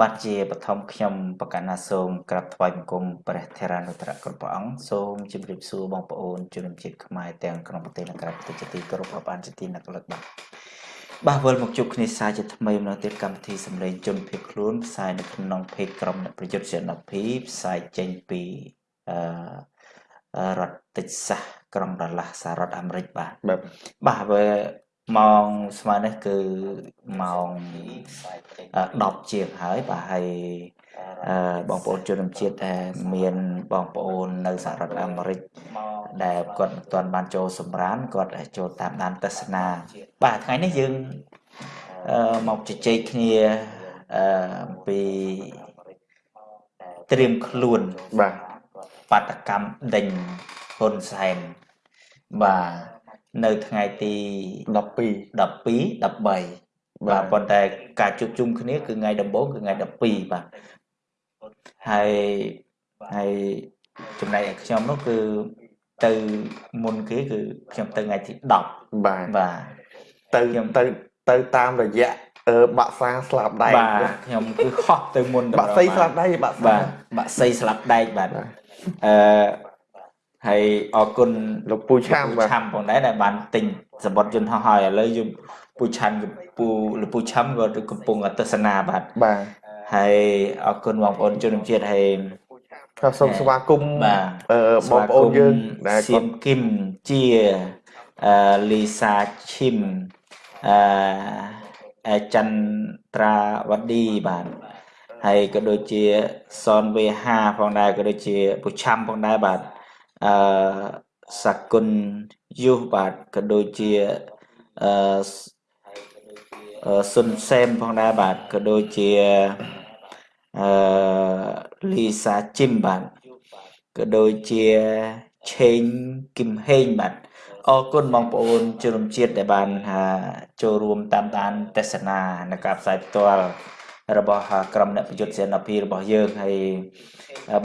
បាទជាបឋមខ្ញុំបកណាសូមក្រាបថ្វាយបង្គំព្រះធរានុត្រៈគ្រប់ព្រះអង្គសូមជម្រាបសួរបងប្អូនជនជាតិខ្មែរទាំងក្នុងប្រទេសនិងក្រៅប្រទេសជាទីគោរពរាប់អានជាទីនឹកលឹកបាទបាទវិលមកជួបគ្នាសាជាថ្មីម្ដងទៀតកម្មវិធីសម្លេងជនភៀសខ្លួនផ្សាយនៅក្នុងเพจក្រុមអ្នកប្រយុទ្ធសេនាភីផ្សាយចេញពីអឺរដ្ឋតិចសាសក្រុងដាឡាស់សហរដ្ឋអាមេរិកបាទបាទបាទហើយ ម៉ោងស្មើនេះគឺម៉ោង10ជាងហើយបាទហើយបងប្អូនជនជាតិដែលមានបងប្អូននៅសហរដ្ឋអាមេរិកដែលគាត់មិនទាន់បានចូលសម្រានគាត់ចូលតាមដានទស្សនា បាទថ្ងៃនេះយើងមកជជែកគ្នាអំពីត្រៀមខ្លួនបាទបាតកម្មដេញហ៊ុនសែនបាទ នៅថ្ងៃទី12 12 13បាទប៉ុន្តែការជួបជុំគ្នាគឺថ្ងៃដំបូងគឺថ្ងៃ12បាទហើយហើយចំណែកឯខ្ញុំនោះគឺទៅមុនគេគឺខ្ញុំទៅថ្ងៃទី10បាទបាទទៅខ្ញុំទៅទៅតាមរយៈអឺបាក់សាស្លាប់ដែកបាទខ្ញុំគឺហោះទៅមុនបាក់សីស្លាប់ដែកបាក់បាទបាក់សីស្លាប់ដែកបាទអឺ ហើយអរគុណលោកពូឆាំឆាំផងដែរដែលបានទិញសម្បត្តិយន្តហោះហើយឥឡូវយើងពូឆាំពូលោកពូឆាំក៏កំពុងទស្សនាបាទបាទហើយអរគុណបងប្អូនជនជាតិហើយក៏សូមស្វាគមន៍បងប្អូនយើងដែលសៀមគឹមជាអឺលីសាឈឹមអឺអចន្ទ្រាវឌីបាទហើយក៏ដូចជាសនវេហាផងដែរក៏ដូចជាពុឆាំផងដែរបាទ អឺសគុណយុសបាទក៏ដូចជាអឺសុនសេមផងដែរបាទក៏ដូចជាអឺលីសាជីមបាទក៏ដូចជាឆេងគឹមហេងបាទអរគុណបងប្អូនជនជាតិដែលបានចូលរួមតាមដានទស្សនានៅការផ្សាយផ្ទាល់ របស់ក្រុមអ្នកប្រយុទ្ធសេនាភីរបស់យើងហើយ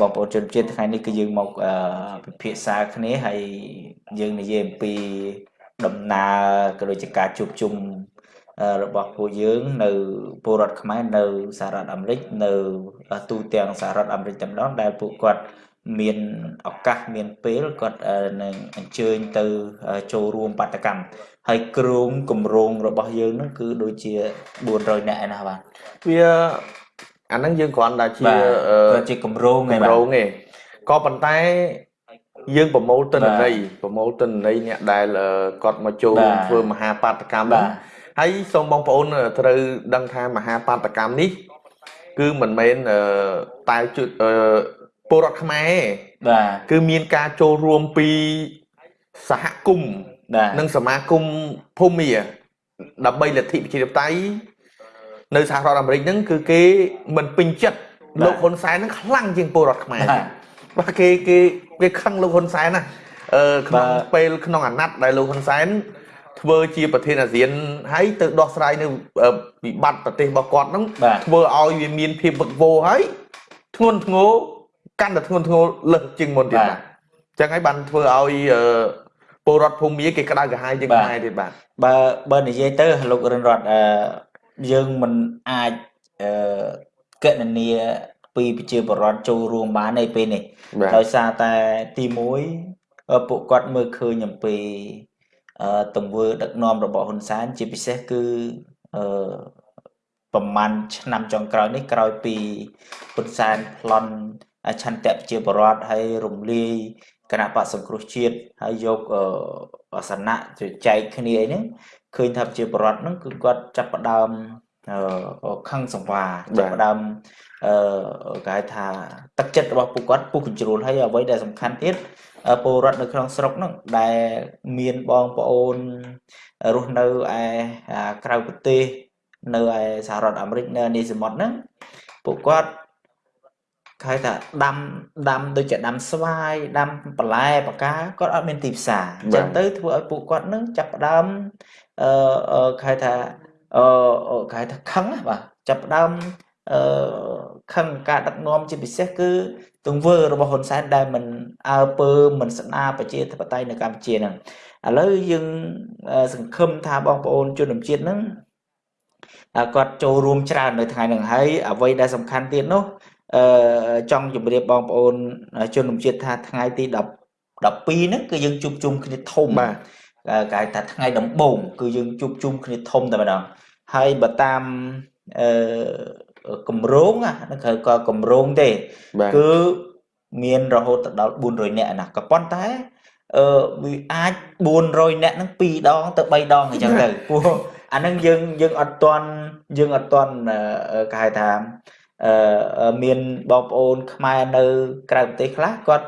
បងប្អូនជនជាតិថ្ងៃនេះគឺយើងមកពិភាក្សាគ្នាហើយយើងនិយាយអំពីដំណើរក៏ដូចជាការជួបជុំរបស់ពួកយើងនៅពលរដ្ឋខ្មែរនៅសហរដ្ឋអាមេរិកនៅទូទាំងសហរដ្ឋអាមេរិកតែម្ដងដែលពួកគាត់មានឱកាសមានពេលគាត់នឹងអញ្ជើញទៅចូលរួមបាតកម្ម ហើយគ្រោងគម្រោងរបស់យើងនឹងគឺដូចជា400នាក់ឯណាបាទវាអាហ្នឹងយើងគ្រាន់តែជាជាគម្រោងឯងគម្រោងឯងក៏ប៉ុន្តែយើងប្រមូលទិន្នន័យប្រមូលទិន្នន័យអ្នកដែលគាត់មកចូលធ្វើមហាបាតកម្មហ្នឹងហើយសូមបងប្អូនត្រូវដឹងថាមហាបាតកម្មនេះ គឺមិនមែនតែជួយពលរដ្ឋខ្មែរបាទគឺមានការចូលរួមពីសហគមន៍ និងសមាគមភូមិដើម្បីលទ្ធិប្រជាធិបតេយ្យនៅសហរដ្ឋអាមេរិកហ្នឹងគឺគេមិនពេញចិត្តលោកហ៊ុនសែនហ្នឹងខ្លាំងជាងពលរដ្ឋខ្មែរបាទគេគេគេខឹងលោកហ៊ុនសែនណាអឺក្នុងពេលក្នុងអាណត្តិដែលលោកហ៊ុនសែនធ្វើជាប្រធានអាស៊ានហើយទៅដោះស្រាយនៅវិបត្តិប្រទេសរបស់គាត់ហ្នឹងធ្វើឲ្យវាមានភាពវឹកវរហើយធ្ងន់ធ្ងរកាន់តែធ្ងន់ធ្ងរលើសជាងមុនទៀតបាទអញ្ចឹងហើយបានធ្វើឲ្យ ពលរដ្ឋភូមិគេក្តៅក្រហាយជាងខ្មែរទៀតបាទបើបើនិយាយទៅលោករិនរតអឺយើងមិនអាចអឺកណនីពីប្រជាពលរដ្ឋចូលរួមបានទេពេលនេះដោយសារតែទី1ពួកគាត់មើលឃើញអំពីអឺទង្វើដឹកនាំរបស់ហ៊ុនសែនជាពិសេសគឺអឺប្រហែលឆ្នាំចុងក្រោយនេះក្រោយពីហ៊ុនសែនប្លន់ឆន្ទៈប្រជាពលរដ្ឋហើយរំលាយ គណៈបកសង្គ្រោះជាតិហើយយកអាសនៈទៅចែកគ្នាអីហ្នឹងឃើញថាប្រជាពលរដ្ឋហ្នឹងគឺគាត់ចាប់ផ្ដើមខឹងសង្វាចាប់ផ្ដើមអឺគេហៅថាទឹកចិត្តរបស់ពួកគាត់ពុះកញ្ជ្រួលហើយអ្វីដែលសំខាន់ទៀតពលរដ្ឋនៅក្នុងស្រុកហ្នឹងដែលមានបងប្អូនរស់នៅឯក្រៅប្រទេសនៅឯសហរដ្ឋអាមេរិកនៅនេះសមុទ្រហ្នឹងពួកគាត់ គេថាដាំដាំដូចជាដាំស្វាយដាំបន្លែបកាគាត់អត់មានទីផ្សារអញ្ចឹងទៅធ្វើឲ្យពួកគាត់នឹងចាប់ផ្ដើមអឺគេថាអឺគេថាខឹងបាទចាប់ផ្ដើមអឺខឹងការដឹកនាំជាពិសេសគឺទង្វើរបស់ហ៊ុនសែនដែលមិនអើពើមិនស្ដារប្រជាធិបតេយ្យនៅកម្ពុជាហ្នឹងឥឡូវយើងសង្ឃឹមថាបងប្អូនជនជាតិហ្នឹងគាត់ចូលរួមច្រើននៅថ្ងៃហ្នឹងហើយអ្វីដែលសំខាន់ទៀតនោះ អឺចង់ជម្រាបបងប្អូនជនជាតិថាថ្ងៃទី10 12ហ្នឹងគឺយើងជួបជុំគ្នាធំបាទគេហៅថាថ្ងៃដំបូងគឺយើងជួបជុំគ្នាធំតែម្ដងហើយបើតាមអឺកម្រងហ្នឹងគឺក៏កម្រងទេគឺមានរហូតដល់400នាក់ណាក៏ប៉ុន្តែអឺវាអាច400នាក់ហ្នឹង2ដងទៅ3ដងអញ្ចឹងទៅព្រោះអាហ្នឹងយើងយើងអត់ទាន់យើងអត់ទាន់គេហៅថាអឺ មានបងប្អូន ខ្មែរនៅ ក្រៅប្រទេសខ្លះគាត់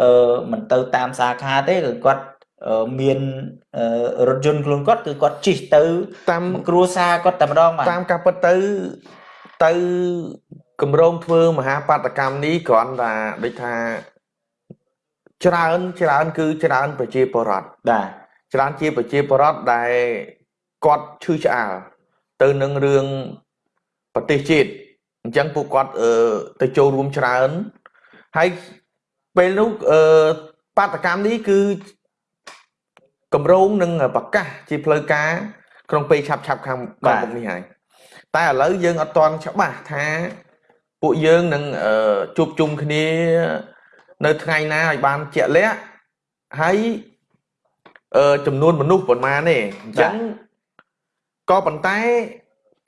អឺមិនទៅតាមសាខាទេគឺគាត់មានរថយន្តខ្លួនគាត់គឺគាត់ជិះទៅ តាមគ្រួសារគាត់តែម្ដងតាមការពិតទៅទៅកម្រងធ្វើមហាបាតកម្មនេះគ្រាន់តែដូចថាច្រើនច្រើន គឺច្រើនប្រជាពលរដ្ឋបាទច្រើនជាប្រជាពលរដ្ឋដែលគាត់ឈឺឆ្អាលទៅនឹងរឿងប្រទេសជាតិ អញ្ចឹងពួកគាត់អឺទៅចូលរួមច្រើនហើយពេលនោះអឺបាតកម្មនេះគឺកម្រងនឹងប្រកាសជាផ្លូវការក្នុងពេលឆាប់ឆាប់ខាងខាងមុខនេះហើយតែឥឡូវយើងអត់ទាន់ច្បាស់ថាពួកយើងនឹងជួបជុំគ្នានៅថ្ងៃណាឲ្យបានជាក់លាក់ហើយចំនួនមនុស្សប៉ុន្មានទេអញ្ចឹងក៏ប៉ុន្តែ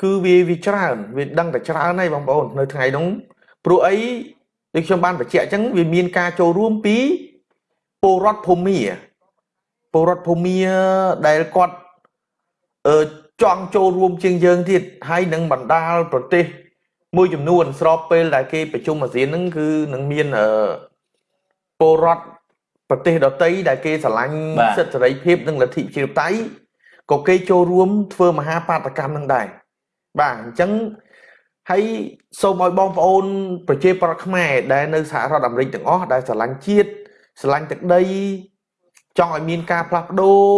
គឺវាវាច្រើនវាដឹងតែច្រើនហើយបងប្អូននៅថ្ងៃនោះព្រោះអីដូចខ្ញុំបានបញ្ជាក់អញ្ចឹងវាមានការចូលរួមពីពលរដ្ឋភូមិពលរដ្ឋភូមិដែលគាត់អឺចង់ចូលរួមជាងយើងទៀតហើយនឹងបណ្ដាលប្រទេស មួយចំនួន ស្របពេលដែលគេប្រជុំអាស៊ានហ្នឹងគឺនឹងមានអឺពលរដ្ឋប្រទេសដទៃដែលគេស្រឡាញ់សិទ្ធិសេរីភាពនិងលទ្ធិប្រជាធិបតេយ្យក៏គេចូលរួមធ្វើមហាបាតកម្មនឹងដែរ បាទអញ្ចឹងហើយសូមឲ្យបងប្អូន ប្រជាប្រដ្ឋខ្មែរដែលនៅសហរដ្ឋអាមេរិកទាំងអស់ដែលស្រឡាញ់ជាតិស្រឡាញ់ទឹកដីចង់ឲ្យមានការផ្លាស់ប្ដូរ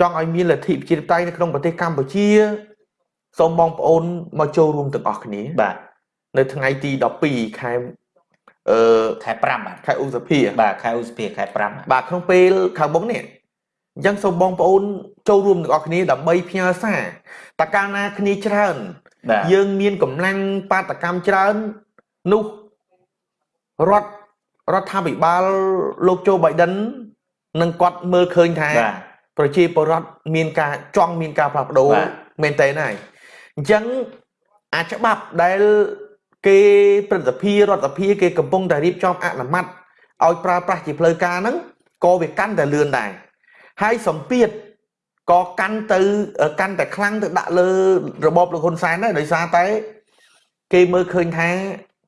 ចង់ឲ្យមានលទ្ធិប្រជាធិបតេយ្យនៅក្នុងប្រទេសកម្ពុជាសូមបងប្អូនមកចូលរួមទាំងអស់គ្នាបាទនៅថ្ងៃទី12ខែអឺខែ5បាទខែឧសភាបាទខែឧសភាខែ5បាទក្នុងពេលខាងមុខនេះអញ្ចឹងសូមបងប្អូនចូលរួមទាំងអស់គ្នាដើម្បីផ្ញើសារ តើកាលណាគ្នាច្រើន យើងមានកម្លាំងបាតកម្មច្រើននោះរដ្ឋរដ្ឋាភិបាលលោកโจ Biden នឹងគាត់មើលឃើញថាប្រជាពលរដ្ឋមានការចង់មានការផ្លាស់ប្ដូរមែនតើហើយអញ្ចឹងអាច្បាប់ដែលគេព្រឹទ្ធសភារដ្ឋសភាគេកំពុងតែរៀបចំអនុម័តឲ្យប្រើប្រាស់ជាផ្លូវការហ្នឹងក៏វាកាន់តែលឿនដែរហើយសម្ពាធ ក៏កាន់ទៅកាន់តែខ្លាំងទៅដាក់លើរបបលោកហ៊ុនសែនដែរដោយសារតែ គេមើលឃើញថា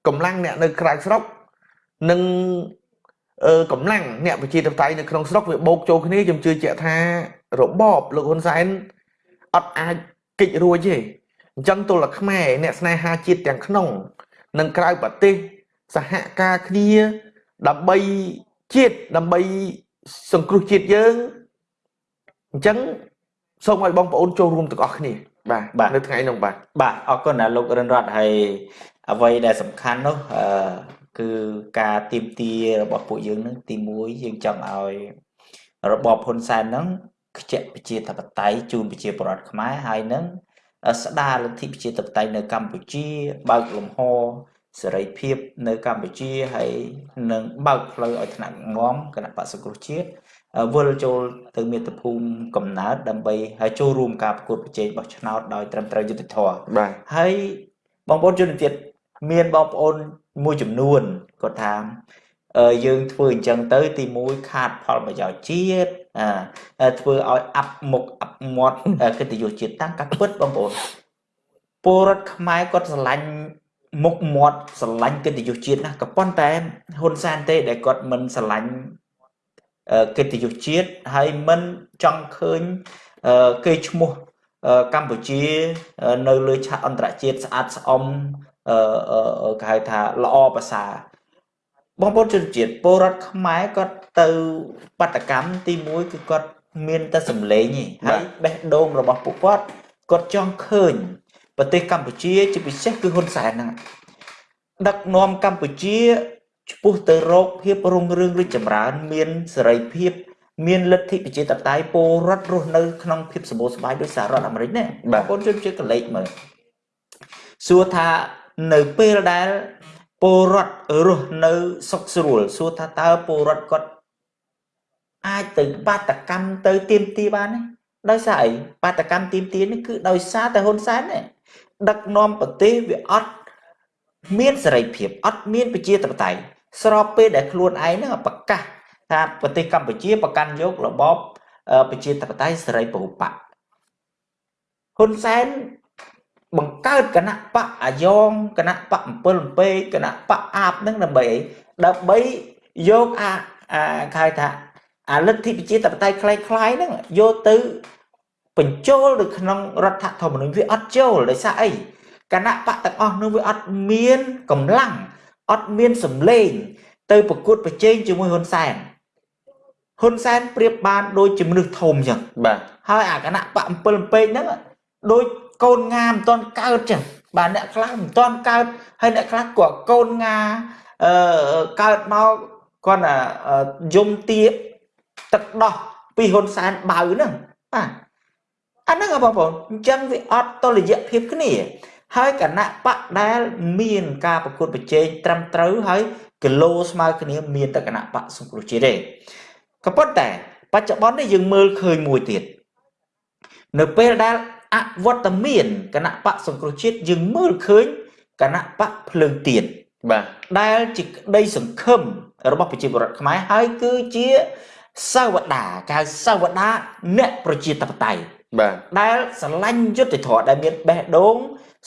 កម្លាំងអ្នកនៅក្រៅស្រុកនិងកម្លាំងអ្នកប្រជាធិបតេយ្យនៅក្នុងស្រុកវាបោកចូលគ្នាខ្ញុំជឿជាក់ថារបបលោកហ៊ុនសែនអត់អាចកិច្ចរួចទេអញ្ចឹងទល់តែខ្មែរអ្នកស្នេហាជាតិទាំងក្នុង និងក្រៅប្រទេសសហការគ្នាដើម្បីជាតិដើម្បីសង្គ្រោះជាតិយើងអញ្ចឹង សូមឲ្យបងប្អូនចូលរួមទាំងអស់គ្នាបាទនៅថ្ងៃនោះបាទបាទអរគុណណាលោករិនរតហើយអ្វីដែលសំខាន់នោះអឺគឺការទៀមទារបស់ពួកយើងនឹងទី1យើងចង់ឲ្យរបបហ៊ុនសែនហ្នឹងខ្ជាក់ប្រជាធិបតេយ្យជូនប្រជាពលរដ្ឋខ្មែរហើយនឹងស្ដារលទ្ធិប្រជាធិបតេយ្យនៅកម្ពុជាបើកលំហសេរីភាពនៅកម្ពុជាហើយនឹងបើកផ្លូវឲ្យថ្នាក់ងំគណៈបក្សសង្គ្រោះជាតិ វិលចូលទៅមាតុភូមិកំណើតដើម្បីឲ្យចូលរួមការប្រកួតប្រជែងបោះឆ្នោតដោយត្រឹមត្រូវយុត្តិធម៌បាទហើយបងប្អូនជនជាតិមានបងប្អូនមួយចំនួនគាត់ថាយើងធ្វើអញ្ចឹងទៅ ទី1ខាតផលប្រយោជន៍ជាតិអាធ្វើឲ្យអាប់មុខអាប់មាត់កិត្តិយសជាតិតាមការពិតបងប្អូនពលរដ្ឋខ្មែរគាត់ស្រឡាញ់មុខមាត់ស្រឡាញ់កិត្តិយសជាតិណាស់ក៏ប៉ុន្តែហ៊ុនសែនទេដែលគាត់មិនស្រឡាញ់ កិត្តិយសជាតិហើយមិនចង់ឃើញគេឈ្មោះកម្ពុជានៅលើឆាកអន្តរជាតិស្អាតស្អំគេហៅថាល្អប្រសើរបងប្អូនជនជាតិពលរដ្ឋខ្មែរគាត់ទៅបដកម្មទី1គឺគាត់មានតែសម្លេងឯងហើយបេះដូងរបស់ពួកគាត់គាត់ចង់ឃើញប្រទេសកម្ពុជាជាពិសេសគឺហ៊ុនសែនហ្នឹងដឹកនាំកម្ពុជា ឆ្ពោះទៅរកភាពរុងរឿងរីកចម្រើន មានសេរីភាពមានលទ្ធិប្រជាធិបតេយ្យពលរដ្ឋរស់នៅក្នុងភាពសម្បូរសប្បាយដោយសហរដ្ឋអាមេរិកណាបងប្អូនជួយជាកលេចមើលសួរថានៅពេលដែលពលរដ្ឋរស់នៅសុខស្រួលសួរថាតើពលរដ្ឋគាត់អាចទៅបាតកម្មទៅទៀមទីបានទេដោយសារអីបាតកម្មទៀមទីនេះគឺដោយសារតែហ៊ុនសែនទេដឹកនាំប្រទេសវាអត់មានសេរីភាពអត់មានប្រជាធិបតេយ្យ ស្របពេលដែលខ្លួនឯងហ្នឹងប្រកាសថាប្រទេសកម្ពុជាប្រកាន់យករបបប្រជាធិបតេយ្យសេរីពហុបកហ៊ុនសែនបង្កើតគណៈបកអាយ៉ងគណៈបក7ពេគណៈបកអាបនឹងដើម្បីអីដើម្បីយកអាអាគេថាអាលទ្ធិប្រជាធិបតេយ្យคล้ายៗហ្នឹងយកទៅបញ្ចូលនៅក្នុងរដ្ឋធម្មនុញ្ញវាអត់ចូលដោយសារអីគណៈបកទាំងអស់នោះវាអត់មានកម្លាំង អត់មានសម្លេង ទៅប្រកួតប្រជែងជាមួយហ៊ុនសែនហ៊ុនសែនប្រៀបបានដូចជាមនុស្សធំអញ្ចឹងបាទហើយអាគណៈបក7ពេកហ្នឹងដូចកូនងាមិនទាន់កើតចឹងបាទអ្នកខ្លះមិនទាន់កើតហើយអ្នកខ្លះក៏កូនងាអឺកើតមកគាត់យំទាទឹកដោះពីហ៊ុនសែនបៅហ្នឹងបាទអាហ្នឹងបងប្អូនអញ្ចឹងវាអត់តលយៈភាពគ្នា ហើយគណៈបកដែលមានការប្រកួតប្រជែងត្រឹមត្រូវហើយគីឡូស្មើគ្នាមានតែគណៈបកសង្គ្រោះជាតិទេក៏ប៉ុន្តែបច្ចុប្បន្ននេះយើងមើលឃើញមួយទៀតនៅពេលដែលអវត្តមានគណៈបកសង្គ្រោះជាតិយើងមើលឃើញគណៈបកភ្លើងទៀនបាទដែលជាក្តីសង្ឃឹមរបស់ប្រជាពលរដ្ឋខ្មែរហើយគឺជាសាវតាកៅសាវតាអ្នកប្រជាធិបតេយ្យបាទដែលស្រឡាញ់យុត្តិធម៌ដែលមានបេះដូង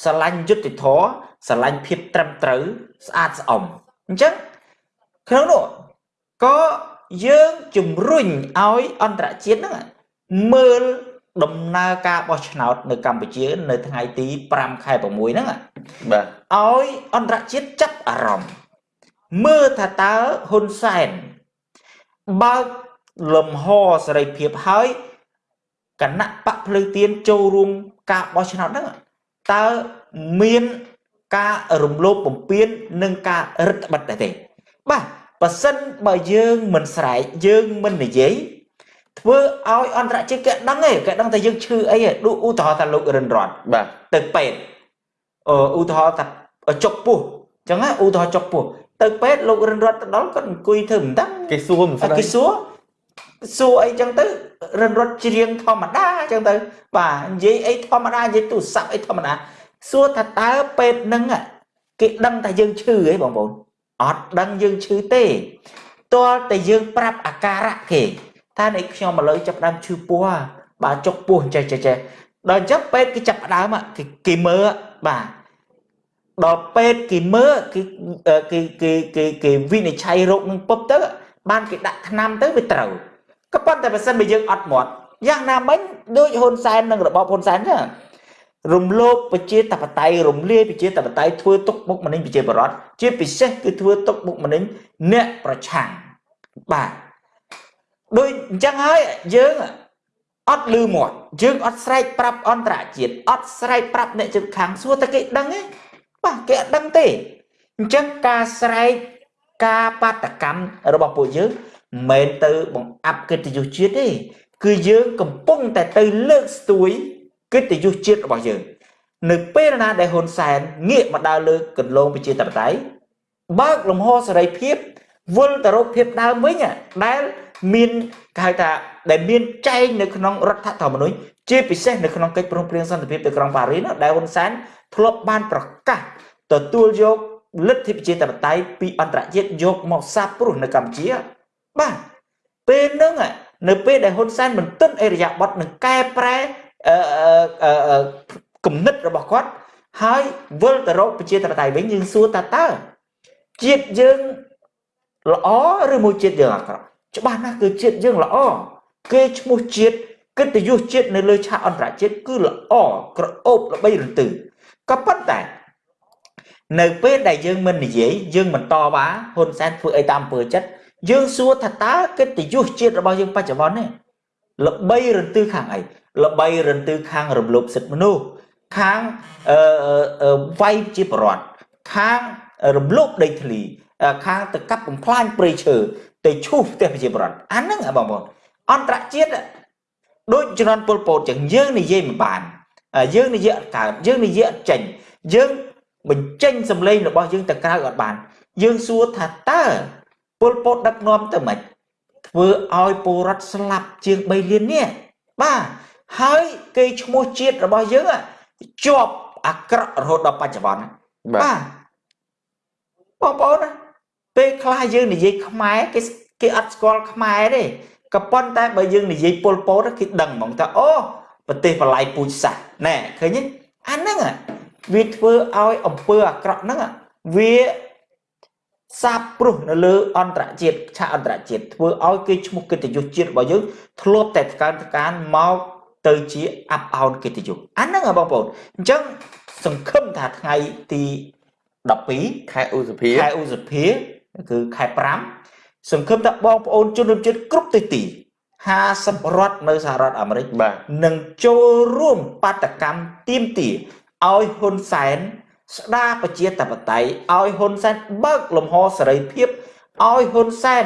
ស្រឡាញ់យុត្តិធម៌ស្រឡាញ់ភាពត្រឹមត្រូវស្អាតស្អំអញ្ចឹងក្នុងនោះក៏យើងជំរុញឲ្យអន្តរជាតិហ្នឹងមើលដំណើរការបោះឆ្នោតនៅកម្ពុជា នៅថ្ងៃទី5ខែ6ហ្នឹងបាទឲ្យអន្តរជាតិចាប់អារម្មណ៍មើលថាតើហ៊ុនសែនបើកលំហសេរីភាពហើយគណៈបកភ្លើងទៀនចូលរួមការបោះឆ្នោតហ្នឹង តើមានការរំលោភបំពាននិងការរឹតបន្តឹងទេ បាទបើសិនបើយើងមិនស្រែកយើងមិននិយាយធ្វើឲ្យអន្តរជាតិគេដឹងទេគេដឹងថាយើងឈឺអីដូចឧទាហរណ៍ថាលោករិនរតបាទទៅពេទ្យអឺឧទាហរណ៍ថាចុកពោះអញ្ចឹងឧទាហរណ៍ចុកពោះទៅពេទ្យលោករិនរតទៅដល់គាត់អង្គុយធ្វើមិនដឹងគេសួរមិនស្ដីគេសួរ សួរអីចឹងទៅរិនរត់ច្រៀងធម្មតាចឹងទៅ បាទនិយាយអីធម្មតានិយាយទូរស័ព្ទអីធម្មតាសួរថាតើពេទ្យនឹងគេដឹងថាយើងឈឺអីបងប្អូនអត់ដឹងយើងឈឺទេទាល់តែយើងប្រាប់អាការៈគេថានេះខ្ញុំឥឡូវចាប់ដើមឈឺពោះបាទចុកពោះចេះចេះចេះដល់អញ្ចឹងពេទ្យគេចាប់ដើមគេគេមើលបាទដល់ពេទ្យគេមើលគេគេគេគេគេវិនិច្ឆ័យរោគនឹងពុបទៅបានគេដាក់ថ្នាំទៅវាត្រូវ ក៏ប៉ុន្តែបើសិនបើយើងអត់មាត់យ៉ាងណាមិញដូចហ៊ុនសែននិងរបបហ៊ុនសែនចឹងរំលោភប្រជាធិបតេយ្យរំលាយប្រជាធិបតេយ្យធ្វើទុកបុកម្នេញប្រជាពលរដ្ឋជាពិសេសគឺធ្វើទុកបុកម្នេញអ្នកប្រឆាំងបាទដូចអញ្ចឹងហើយយើងអត់លឺមាត់យើងអត់ស្រែកប្រាប់អន្តរជាតិអត់ស្រែកប្រាប់អ្នកជិតខាងសួរតែគេដឹងទេបាទគេអត់ដឹងទេអញ្ចឹងការស្រែកការបាតកម្មរបស់ពួកយើង មិនមែនទៅបង្អាប់កិត្តិយសជាតិទេគឺយើងកំពុងតែទៅលើកស្ទួយកិត្តិយសជាតិរបស់យើង នៅពេលណាដែលហ៊ុនសែនងាកមកដើរលើកន្លងប្រជាធិបតេយ្យបើកលំហសេរីភាពវិលទៅរកភាពដើមវិញដែលមានគេហៅថាដែលមានចែងនៅក្នុងរដ្ឋធម្មនុញ្ញជាពិសេសនៅក្នុងកិច្ចព្រមព្រៀងសន្តិភាពនៅក្រុងប៉ារីសដែលហ៊ុនសែនធ្លាប់បានប្រកាសទទួលយកលទ្ធិប្រជាធិបតេយ្យពីអន្តរជាតិយកមកសាបព្រោះនៅកម្ពុជា បាទពេលហ្នឹងនៅពេលដែលហ៊ុនសែនមិនទិនអេរយាប័តនឹងកែប្រែគំនិតរបស់គាត់ហើយវិលទៅរកប្រជាធិបតេយ្យវិញយើងសួរថាតើជាតិយើងល្អឬមួយជាតិយើងអាក្រក់ច្បាស់ណាស់គឺជាតិយើងល្អគេឈ្មោះជាតិកិត្តិយសជាតិនៅលើឆាកអន្តរជាតិគឺល្អក្រអូបល្បីរន្ទឺក៏ប៉ុន្តែនៅពេលដែលយើងមិននិយាយយើងមិនតវ៉ាហ៊ុនសែនធ្វើអីតាមអំពើចិត្ត យើងសួរថាតើកិត្តិយសជាតិរបស់យើងបច្ចុប្បន្ននេះល្បីរន្ទឺខាងអីល្បីរន្ទឺខាងរំលោភសិទ្ធិមនុស្សខាងអឺវាយជាប្រវត្តិខាងរំលោភដីធ្លីខាងទៅកាប់បំផ្លាញព្រៃឈើទៅឈូសផ្ទះប្រជាប្រដ្ឋអាហ្នឹងបងប្អូនអន្តរជាតិដូចជំនាន់ពលពតចឹងយើងនិយាយមិនបានយើងនិយាយអត់កើតយើងនិយាយអត់ចេញយើងបញ្ចេញសម្លេងរបស់យើងទៅក្រៅអត់បាន យើងសួរថាតើ ពលពតដឹកនាំទៅម៉េចធ្វើឲ្យពលរដ្ឋស្លាប់ជាង3លាននេះបាទហើយគេឈ្មោះជាតិរបស់យើងជាប់អាក្រក់រហូតដល់បច្ចុប្បន្នបាទបងប្អូនណាពេលខ្លះយើងនិយាយខ្មែរគេគេអត់ស្គាល់ខ្មែរទេក៏ប៉ុន្តែបើយើងនិយាយពលពតគេដឹងហ្មងថាអូប្រទេសបល័យពូជសាសណែឃើញទេអាហ្នឹងវាធ្វើឲ្យអំពើអាក្រក់ហ្នឹងវា សាបព្រោះនៅលើអន្តរជាតិឆាកអន្តរជាតិធ្វើឲ្យគេឈ្មោះកិត្តិយសជាតិរបស់យើងធ្លាប់តែកើនកើនមកទៅជាអាប់អោនកិត្តិយសអាហ្នឹងបងប្អូនអញ្ចឹងសង្ឃឹមថាថ្ងៃទី12ខែឧសភាខែឧសភាគឺខែ5សង្ឃឹមថាបងប្អូនជនរួមជាតិគ្រប់ទិសទី50រដ្ឋនៅសហរដ្ឋអាមេរិកនឹងចូលរួមបាតកម្មទៀមទាឲ្យហ៊ុនសែន ស្ដារប្រជាធិបតេយ្យឲ្យហ៊ុនសែនបើកលំហសេរីភាពឲ្យហ៊ុនសែន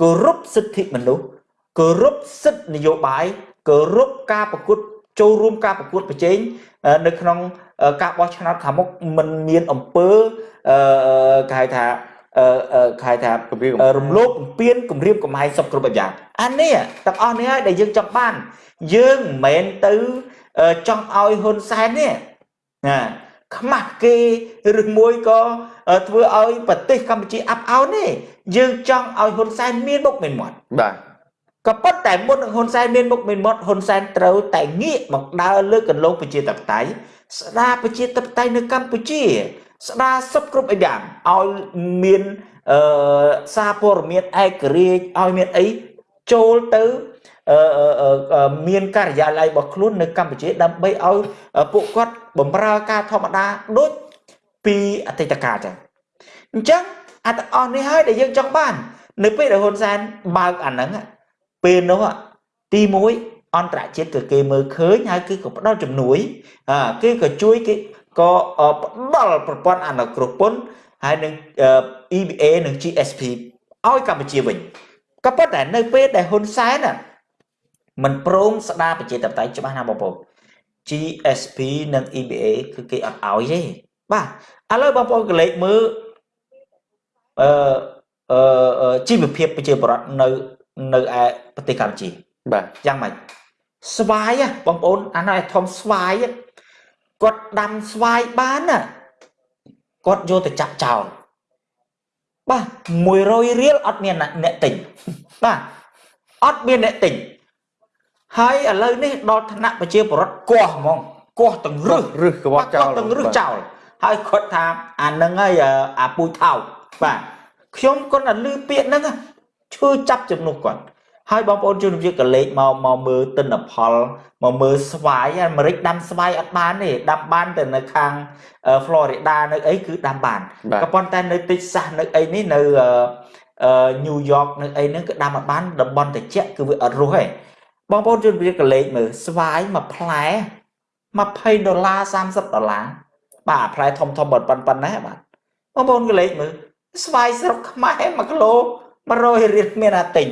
គោរពសិទ្ធិមនុស្សគោរពសិទ្ធិនយោបាយគោរពការប្រកួតចូលរួមការប្រកួតប្រជែងនៅក្នុងការបោះឆ្នោតខាងមុខมันមានអំពើអឺគេហៅថាអឺគេហៅថារំលោភបំពានគម្រាមកំហែងសពគ្រប់យ៉ាងអានេះទាំងអស់នេះហើយដែលយើងចង់បាន យើងមិនមែនទៅចង់ឲ្យហ៊ុនសែននេះណា ខ្មាស់គេឬមួយក៏ធ្វើឲ្យប្រទេសកម្ពុជាអាប់អោនទេយើងចង់ឲ្យហ៊ុនសែនមានមុខមានមាត់បាទក៏ប៉ុន្តែមុននឹងហ៊ុនសែនមានមុខមានមាត់ហ៊ុនសែនត្រូវតែងាកមកដើរលើកន្លងប្រជាធិបតេយ្យស្ដារប្រជាធិបតេយ្យនៅកម្ពុជា ស្ដារសពគ្រប់យ៉ាងឲ្យមានអឺសារព័ត៌មានឯករាជ្យឲ្យមានអីចូលទៅមានការិយាល័យរបស់ខ្លួននៅកម្ពុជាដើម្បីឲ្យពួកគាត់ បម្រើការធម្មតាដូចពីអតីតកាលចឹងអញ្ចឹងអាទាំងអស់នេះហើយដែលយើងចង់បាន នៅពេលដែលហ៊ុនសែនបើកអាហ្នឹងពេលនោះទី1អន្តរជាតិគឺគេមើលឃើញហើយគឺក៏ផ្ដល់ជំនួយគេក៏ជួយគេក៏ផ្ដល់ប្រព័ន្ធអនុគ្រោះពន្ធហើយនឹង EBA និង GSP ឲ្យកម្ពុជាវិញក៏ប៉ុន្តែនៅពេលដែលហ៊ុនសែនមិនព្រមស្ដារប្រជាធិបតេយ្យច្បាស់ណាបងប្អូន GSP និង EBA គឺគេអត់ឲ្យទេបាទឥឡូវបងប្អូនកលេចមើលអឺអឺជីវភាពប្រជាពលរដ្ឋនៅនៅឯប្រទេសកម្ពុជាបាទយ៉ាងម៉េចស្វាយបងប្អូនអានោះឯធំស្វាយគាត់ដាំស្វាយបានណាគាត់យកទៅចាក់ចោលបាទ100រៀលអត់មានអ្នកទិញបាទអត់មានអ្នកទិញ ហើយឥឡូវនេះដល់ឋានៈប្រជាពលរដ្ឋកោះហ្មងកោះទាំងរឹសរឹសក្បត់ចោលទាំងរឹសចោលហើយគាត់ថាអានឹងហើយអាពូជថោកបាទខ្ញុំគាត់តែលឺពាក្យហ្នឹងឈឺចាប់ជំនួសគាត់ហើយបងប្អូនជនជាតិកលេចមកមកមើលទិន្នផលមកមើលស្វាយអាមេរិកដាំស្វាយអត់បានទេដាំបានតែនៅខាង Florida នៅអីគឺដាំបានក៏ប៉ុន្តែនៅ Texas នៅអីនេះនៅ New York នៅអីហ្នឹងគឺដាំអត់បានតំបន់ត្រជាក់គឺវាអត់រស់ទេ បងប្អូនជនជាតិកលេចមើលស្វាយមួយផ្លែ20ដុល្លារ30ដុល្លារបាទផ្លែធំធំប៉ុណ្ណេះបាទបងប្អូនកលេចមើលស្វាយស្រុកខ្មែរ1គីឡូ100រៀលមានអាទិញឥ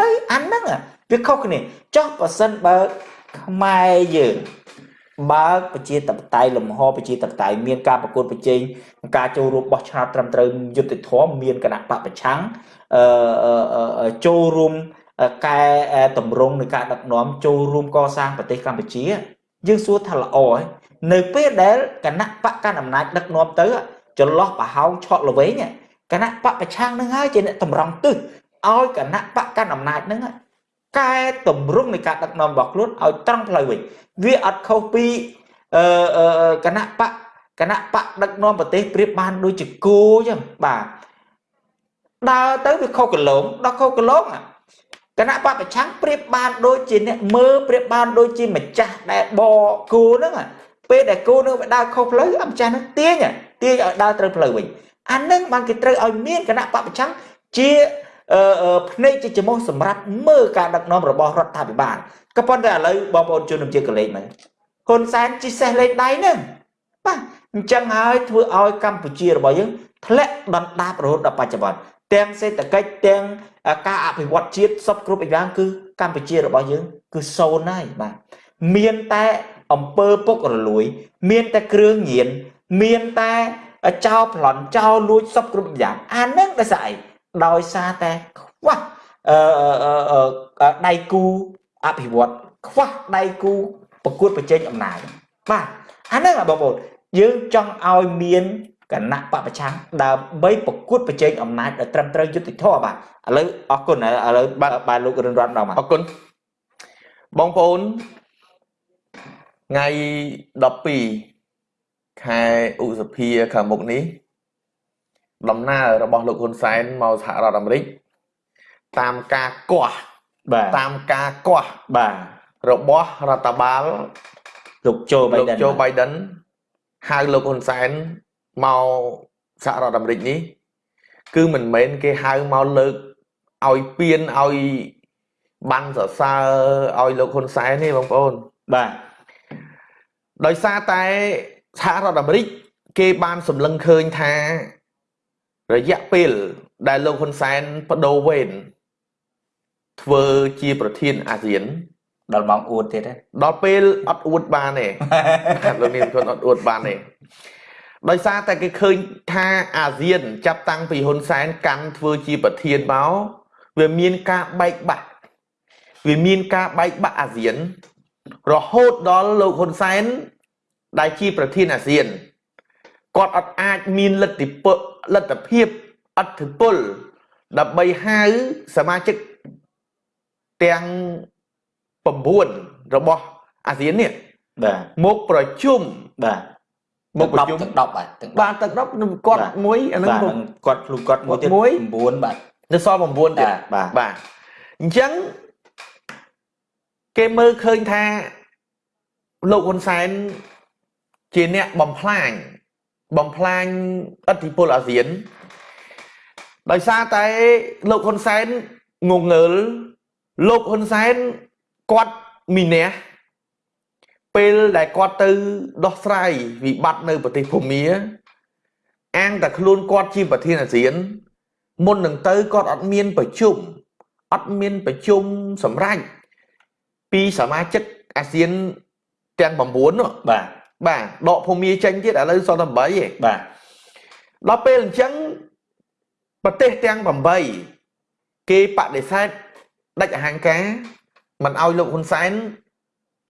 ឡូវអាហ្នឹងវាខុសគ្នាចុះបើសិនបើខ្មែរយើងបើកប្រជាតបតៃលំហប្រជាតបតៃមានការប្រកួតប្រជែងការចូលរួមបោះឆ្នោតត្រឹមត្រូវយុត្តិធម៌មានគណៈបពប្រឆាំងអឺចូលរួម កែតម្រង់នៃការដឹកនាំចូលរួមកសាងប្រទេសកម្ពុជា យើងសួរថាល្អហើយនៅពេលដែលគណៈបកកណ្ដាលអំណាចដឹកនាំទៅចន្លោះប្រហោងឆក់ល្វែងគណៈបកប្រឆាំងនឹងហើយជាអ្នកតម្រង់ទិសឲ្យគណៈបកកាន់អំណាចនឹងកែតម្រង់នៃការដឹកនាំរបស់ខ្លួនឲ្យត្រង់ផ្លូវវិញវាអត់ខុសពីអឺគណៈបកគណៈបកដឹកនាំប្រទេសប្រៀបបានដូចជាគោអញ្ចឹងបាទដើរទៅវាខុសកលងដល់ខុសកលង គណៈបកប្រឆាំងប្រៀបបានដូចជាអ្នកមើលប្រៀបបានដូចជាម្ចាស់ដែលបគោហ្នឹងពេលដែលគោនឹងវាដើរខុសផ្លូវអាម្ចាស់នឹងទាញទាញឲ្យដើរត្រូវផ្លូវវិញអានឹងបានគេត្រូវឲ្យមានគណៈបពប្រឆាំងជាភ្នែកជាចំោះសម្រាប់មើលការដឹកនាំរបស់រដ្ឋាភិបាលក៏ប៉ុន្តែឥឡូវបងប្អូនជនជាតិកលេសមកហ៊ុនសែនជីសេះលេខដៃហ្នឹងបាទអញ្ចឹងហើយធ្វើឲ្យកម្ពុជារបស់យើងធ្លាក់ដណ្ដាបរហូតដល់បច្ចុប្បន្ន ទាំងសេដ្ឋកិច្ចទាំងការអភិវឌ្ឍជាតិសពគ្រប់យ៉ាងគឺកម្ពុជារបស់យើង គឺសូន្យហើយបាទមានតែអំពើពុករលួយ មានតែគ្រឿងញៀនមានតែចោលប្លន់ចោលលួចសពគ្រប់យ៉ាងអានឹងដោយសារអីដោយសារតែខ្វះអឺដៃគូអភិវឌ្ឍខ្វះដៃគូប្រកួតប្រជែងអំណាចបាទអាហ្នឹងបងប្អូនយើងចង់ឲ្យមាន គណៈបពប្រឆាំងដើម្បីប្រកួតប្រជែងអំណាចឲ្យត្រឹមត្រូវយុត្តិធម៌បាទឥឡូវអរគុណឥឡូវបាទលោករិនរតន៍ដល់មកអរគុណបងប្អូនថ្ងៃ12ខែឧសភាខាងមុខនេះដំណើររបស់លោកហ៊ុនសែនមកសហរដ្ឋអាមេរិកតាមការគាស់បាទតាមការគាស់បាទរបស់រដ្ឋបាលលោកโจ Biden លោក Joe Biden ហៅលោកហ៊ុនសែន មកសហរដ្ឋអាមេរិកនេះ គឺមិនមែនគេហៅមកលើកឲ្យពៀនឲ្យបានសរសើរឲ្យលោកហ៊ុនសែនទេបងប្អូនបាទដោយសារតែសហរដ្ឋអាមេរិកគេបានសម្លឹងឃើញថារយៈពេលដែលលោកហ៊ុនសែនបដូរវេនធ្វើជាប្រធានអាស៊ានដល់ម៉ោងអួតទៀតដល់ពេលអត់អួតបានទេលោកនាងខ្លួនអត់អួតបានទេ ដោយសារតែគេឃើញថាអាស៊ាន ចាប់តាំងពីហ៊ុនសែនកាន់ធ្វើជាប្រធានមកវាមានការបែកបាក់វាមានការបែកបាក់អាស៊ាន រហូតដល់លោកហ៊ុនសែនដែលជាប្រធានអាស៊ានគាត់អត់អាចមានលទ្ធិពលលទ្ធភាពអធិពលដើម្បីហៅសមាជិកទាំង9របស់អាស៊ាននេះបាទមកប្រជុំបាទ មកប្រជុំទាំង10បាទទាំងបាទទាំង10គាត់មួយអានឹងគាត់ខ្លួនគាត់មួយទៀត9បាទនៅសល់9ទៀតបាទបាទអញ្ចឹងគេមើលឃើញថាលោកហ៊ុនសែនជាអ្នកបំផ្លាញបំផ្លាញអធិពលអាស៊ានដោយសារតែលោកហ៊ុនសែនងងើលលោកហ៊ុនសែនគាត់មីនះ ពេលដែលគាត់ទៅដោះស្រាយវិបត្តិនៅប្រទេសភូមាអាងតែខ្លួនគាត់ជាប្រធានអាស៊ាន មុននឹងទៅគាត់អត់មានប្រជុំអត់មានប្រជុំសម្រាប់ពីសមាជិកអាស៊ានទាំង9នោះបាទបាទដកភូមាចេញទៀតឥឡូវសល់តែ8ឯងបាទដល់ពេលអញ្ចឹងប្រទេសទាំង8គេបដិសេធដាច់អហង្ការមិនឲ្យលោកហ៊ុនសែន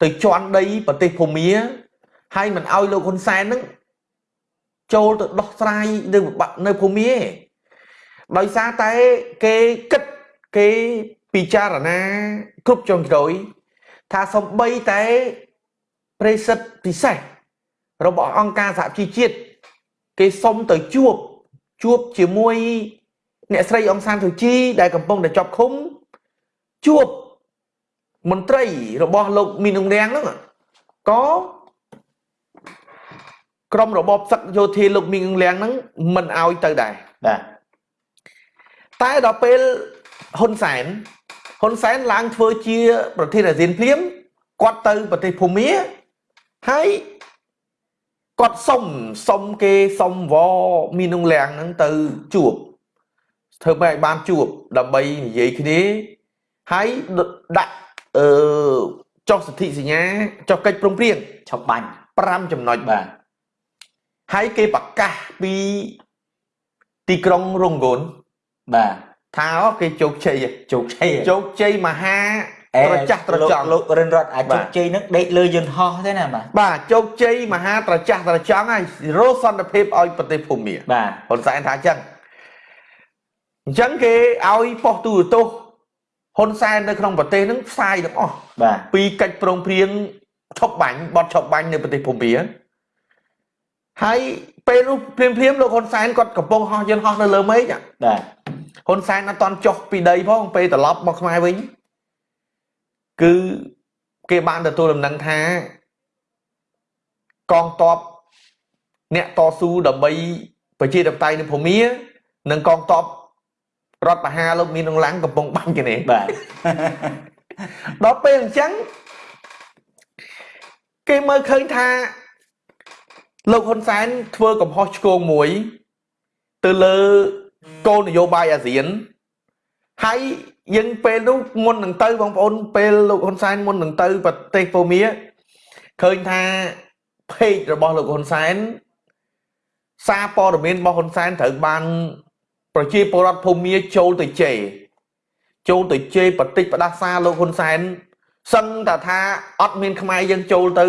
ទៅជន់ដីប្រទេសភូមាហើយមិនឲ្យលោកហ៊ុនសែននឹងចូលទៅដោះស្រាយនៅនៅភូមាដោយសារតែគេគិតគេពិចារណាគ្រប់ចុងក្រោយថាសំបីតែប្រិសិទ្ធពិសេសរបស់អង្គការសហជីវជាតិគេសុំទៅជួបជួបជាមួយអ្នកស្រីអង្សានសុជីដែលកំពុងតែជាប់ឃុំជួប មន្ត្រីរបស់លោកមីនងរាំងហ្នឹងក៏ក្រុមរបបសឹកយោធាលោកមីងរាំងហ្នឹងមិនអោយទៅដែរបាទតែដល់ពេលហ៊ុនសែនហ៊ុនសែនឡើងធ្វើជា ប្រធានអាស៊ានភ្លាមគាត់ទៅប្រទេសភូមាហើយគាត់សុំសុំគេសុំវមីនងរាំងហ្នឹងទៅជួបធ្វើម៉េចបានជួបដើម្បីនិយាយគ្នាហើយដាក់ អឺចុះសន្ធិសញ្ញាចុះកិច្ចព្រមព្រៀងឆប់បាញ់5ចំណុចបាទហើយគេប្រកាសពីទីក្រុងរងគនបាទថាគេជោគជ័យជោគជ័យជោគជ័យមហាត្រចះត្រចង់លោករិនរតអាចជោគជ័យនឹងដេកលើយន្តហោះទេណាបាទបាទជោគជ័យមហាត្រចះត្រចង់ហើយរស់សន្តិភាពឲ្យប្រទេសភូមាបាទហ៊ុនសែនថាអញ្ចឹងអញ្ចឹងគេឲ្យប៉ុស្តិ៍ទូរទស្សន៍ ហ៊ុនសែននៅក្នុងប្រទេសហ្នឹងផ្សាយទាំងអស់បាទពីកិច្ចប្រឹងប្រែងឈប់បាញ់បត់ឈប់បាញ់នៅប្រទេសភូមាហើយពេលនោះភ្លាមភ្លាមលោកហ៊ុនសែនគាត់កំពុងហោះយន្តហោះនៅលើមេឃបាទហ៊ុនសែនអត់តន់ចុះពីដីផងពេលត្រឡប់មកខ្មែរវិញគឺគេបានទទួលដំណឹងថាកងទ័ពអ្នកតស៊ូដើម្បីប្រជាធិបតេយ្យនៅភូមា និងកងទ័ព រដ្ឋបហាលោកមាននឹងឡាំងកំពុងបាញ់គ្នាបាទដល់ពេលអញ្ចឹងគេមើលឃើញថាលោកហ៊ុនសែនធ្វើកំហុសឆ្គងមួយទៅលើគោលនយោបាយអាស៊ានហើយ យើងពេលនោះមុននឹងទៅបងប្អូនពេលលោកហ៊ុនសែនមុននឹងទៅប្រទេសពូមៀឃើញថាเพจរបស់លោកហ៊ុនសែនសារព័ត៌មានរបស់ហ៊ុនសែនត្រូវបាន ប្រជាពលរដ្ឋភូមាចូលទៅជេរចូលទៅជេរបតិចផ្ដាសាលោកហ៊ុនសែនសឹងតែថាអត់មានខ្មែរយើងចូលទៅ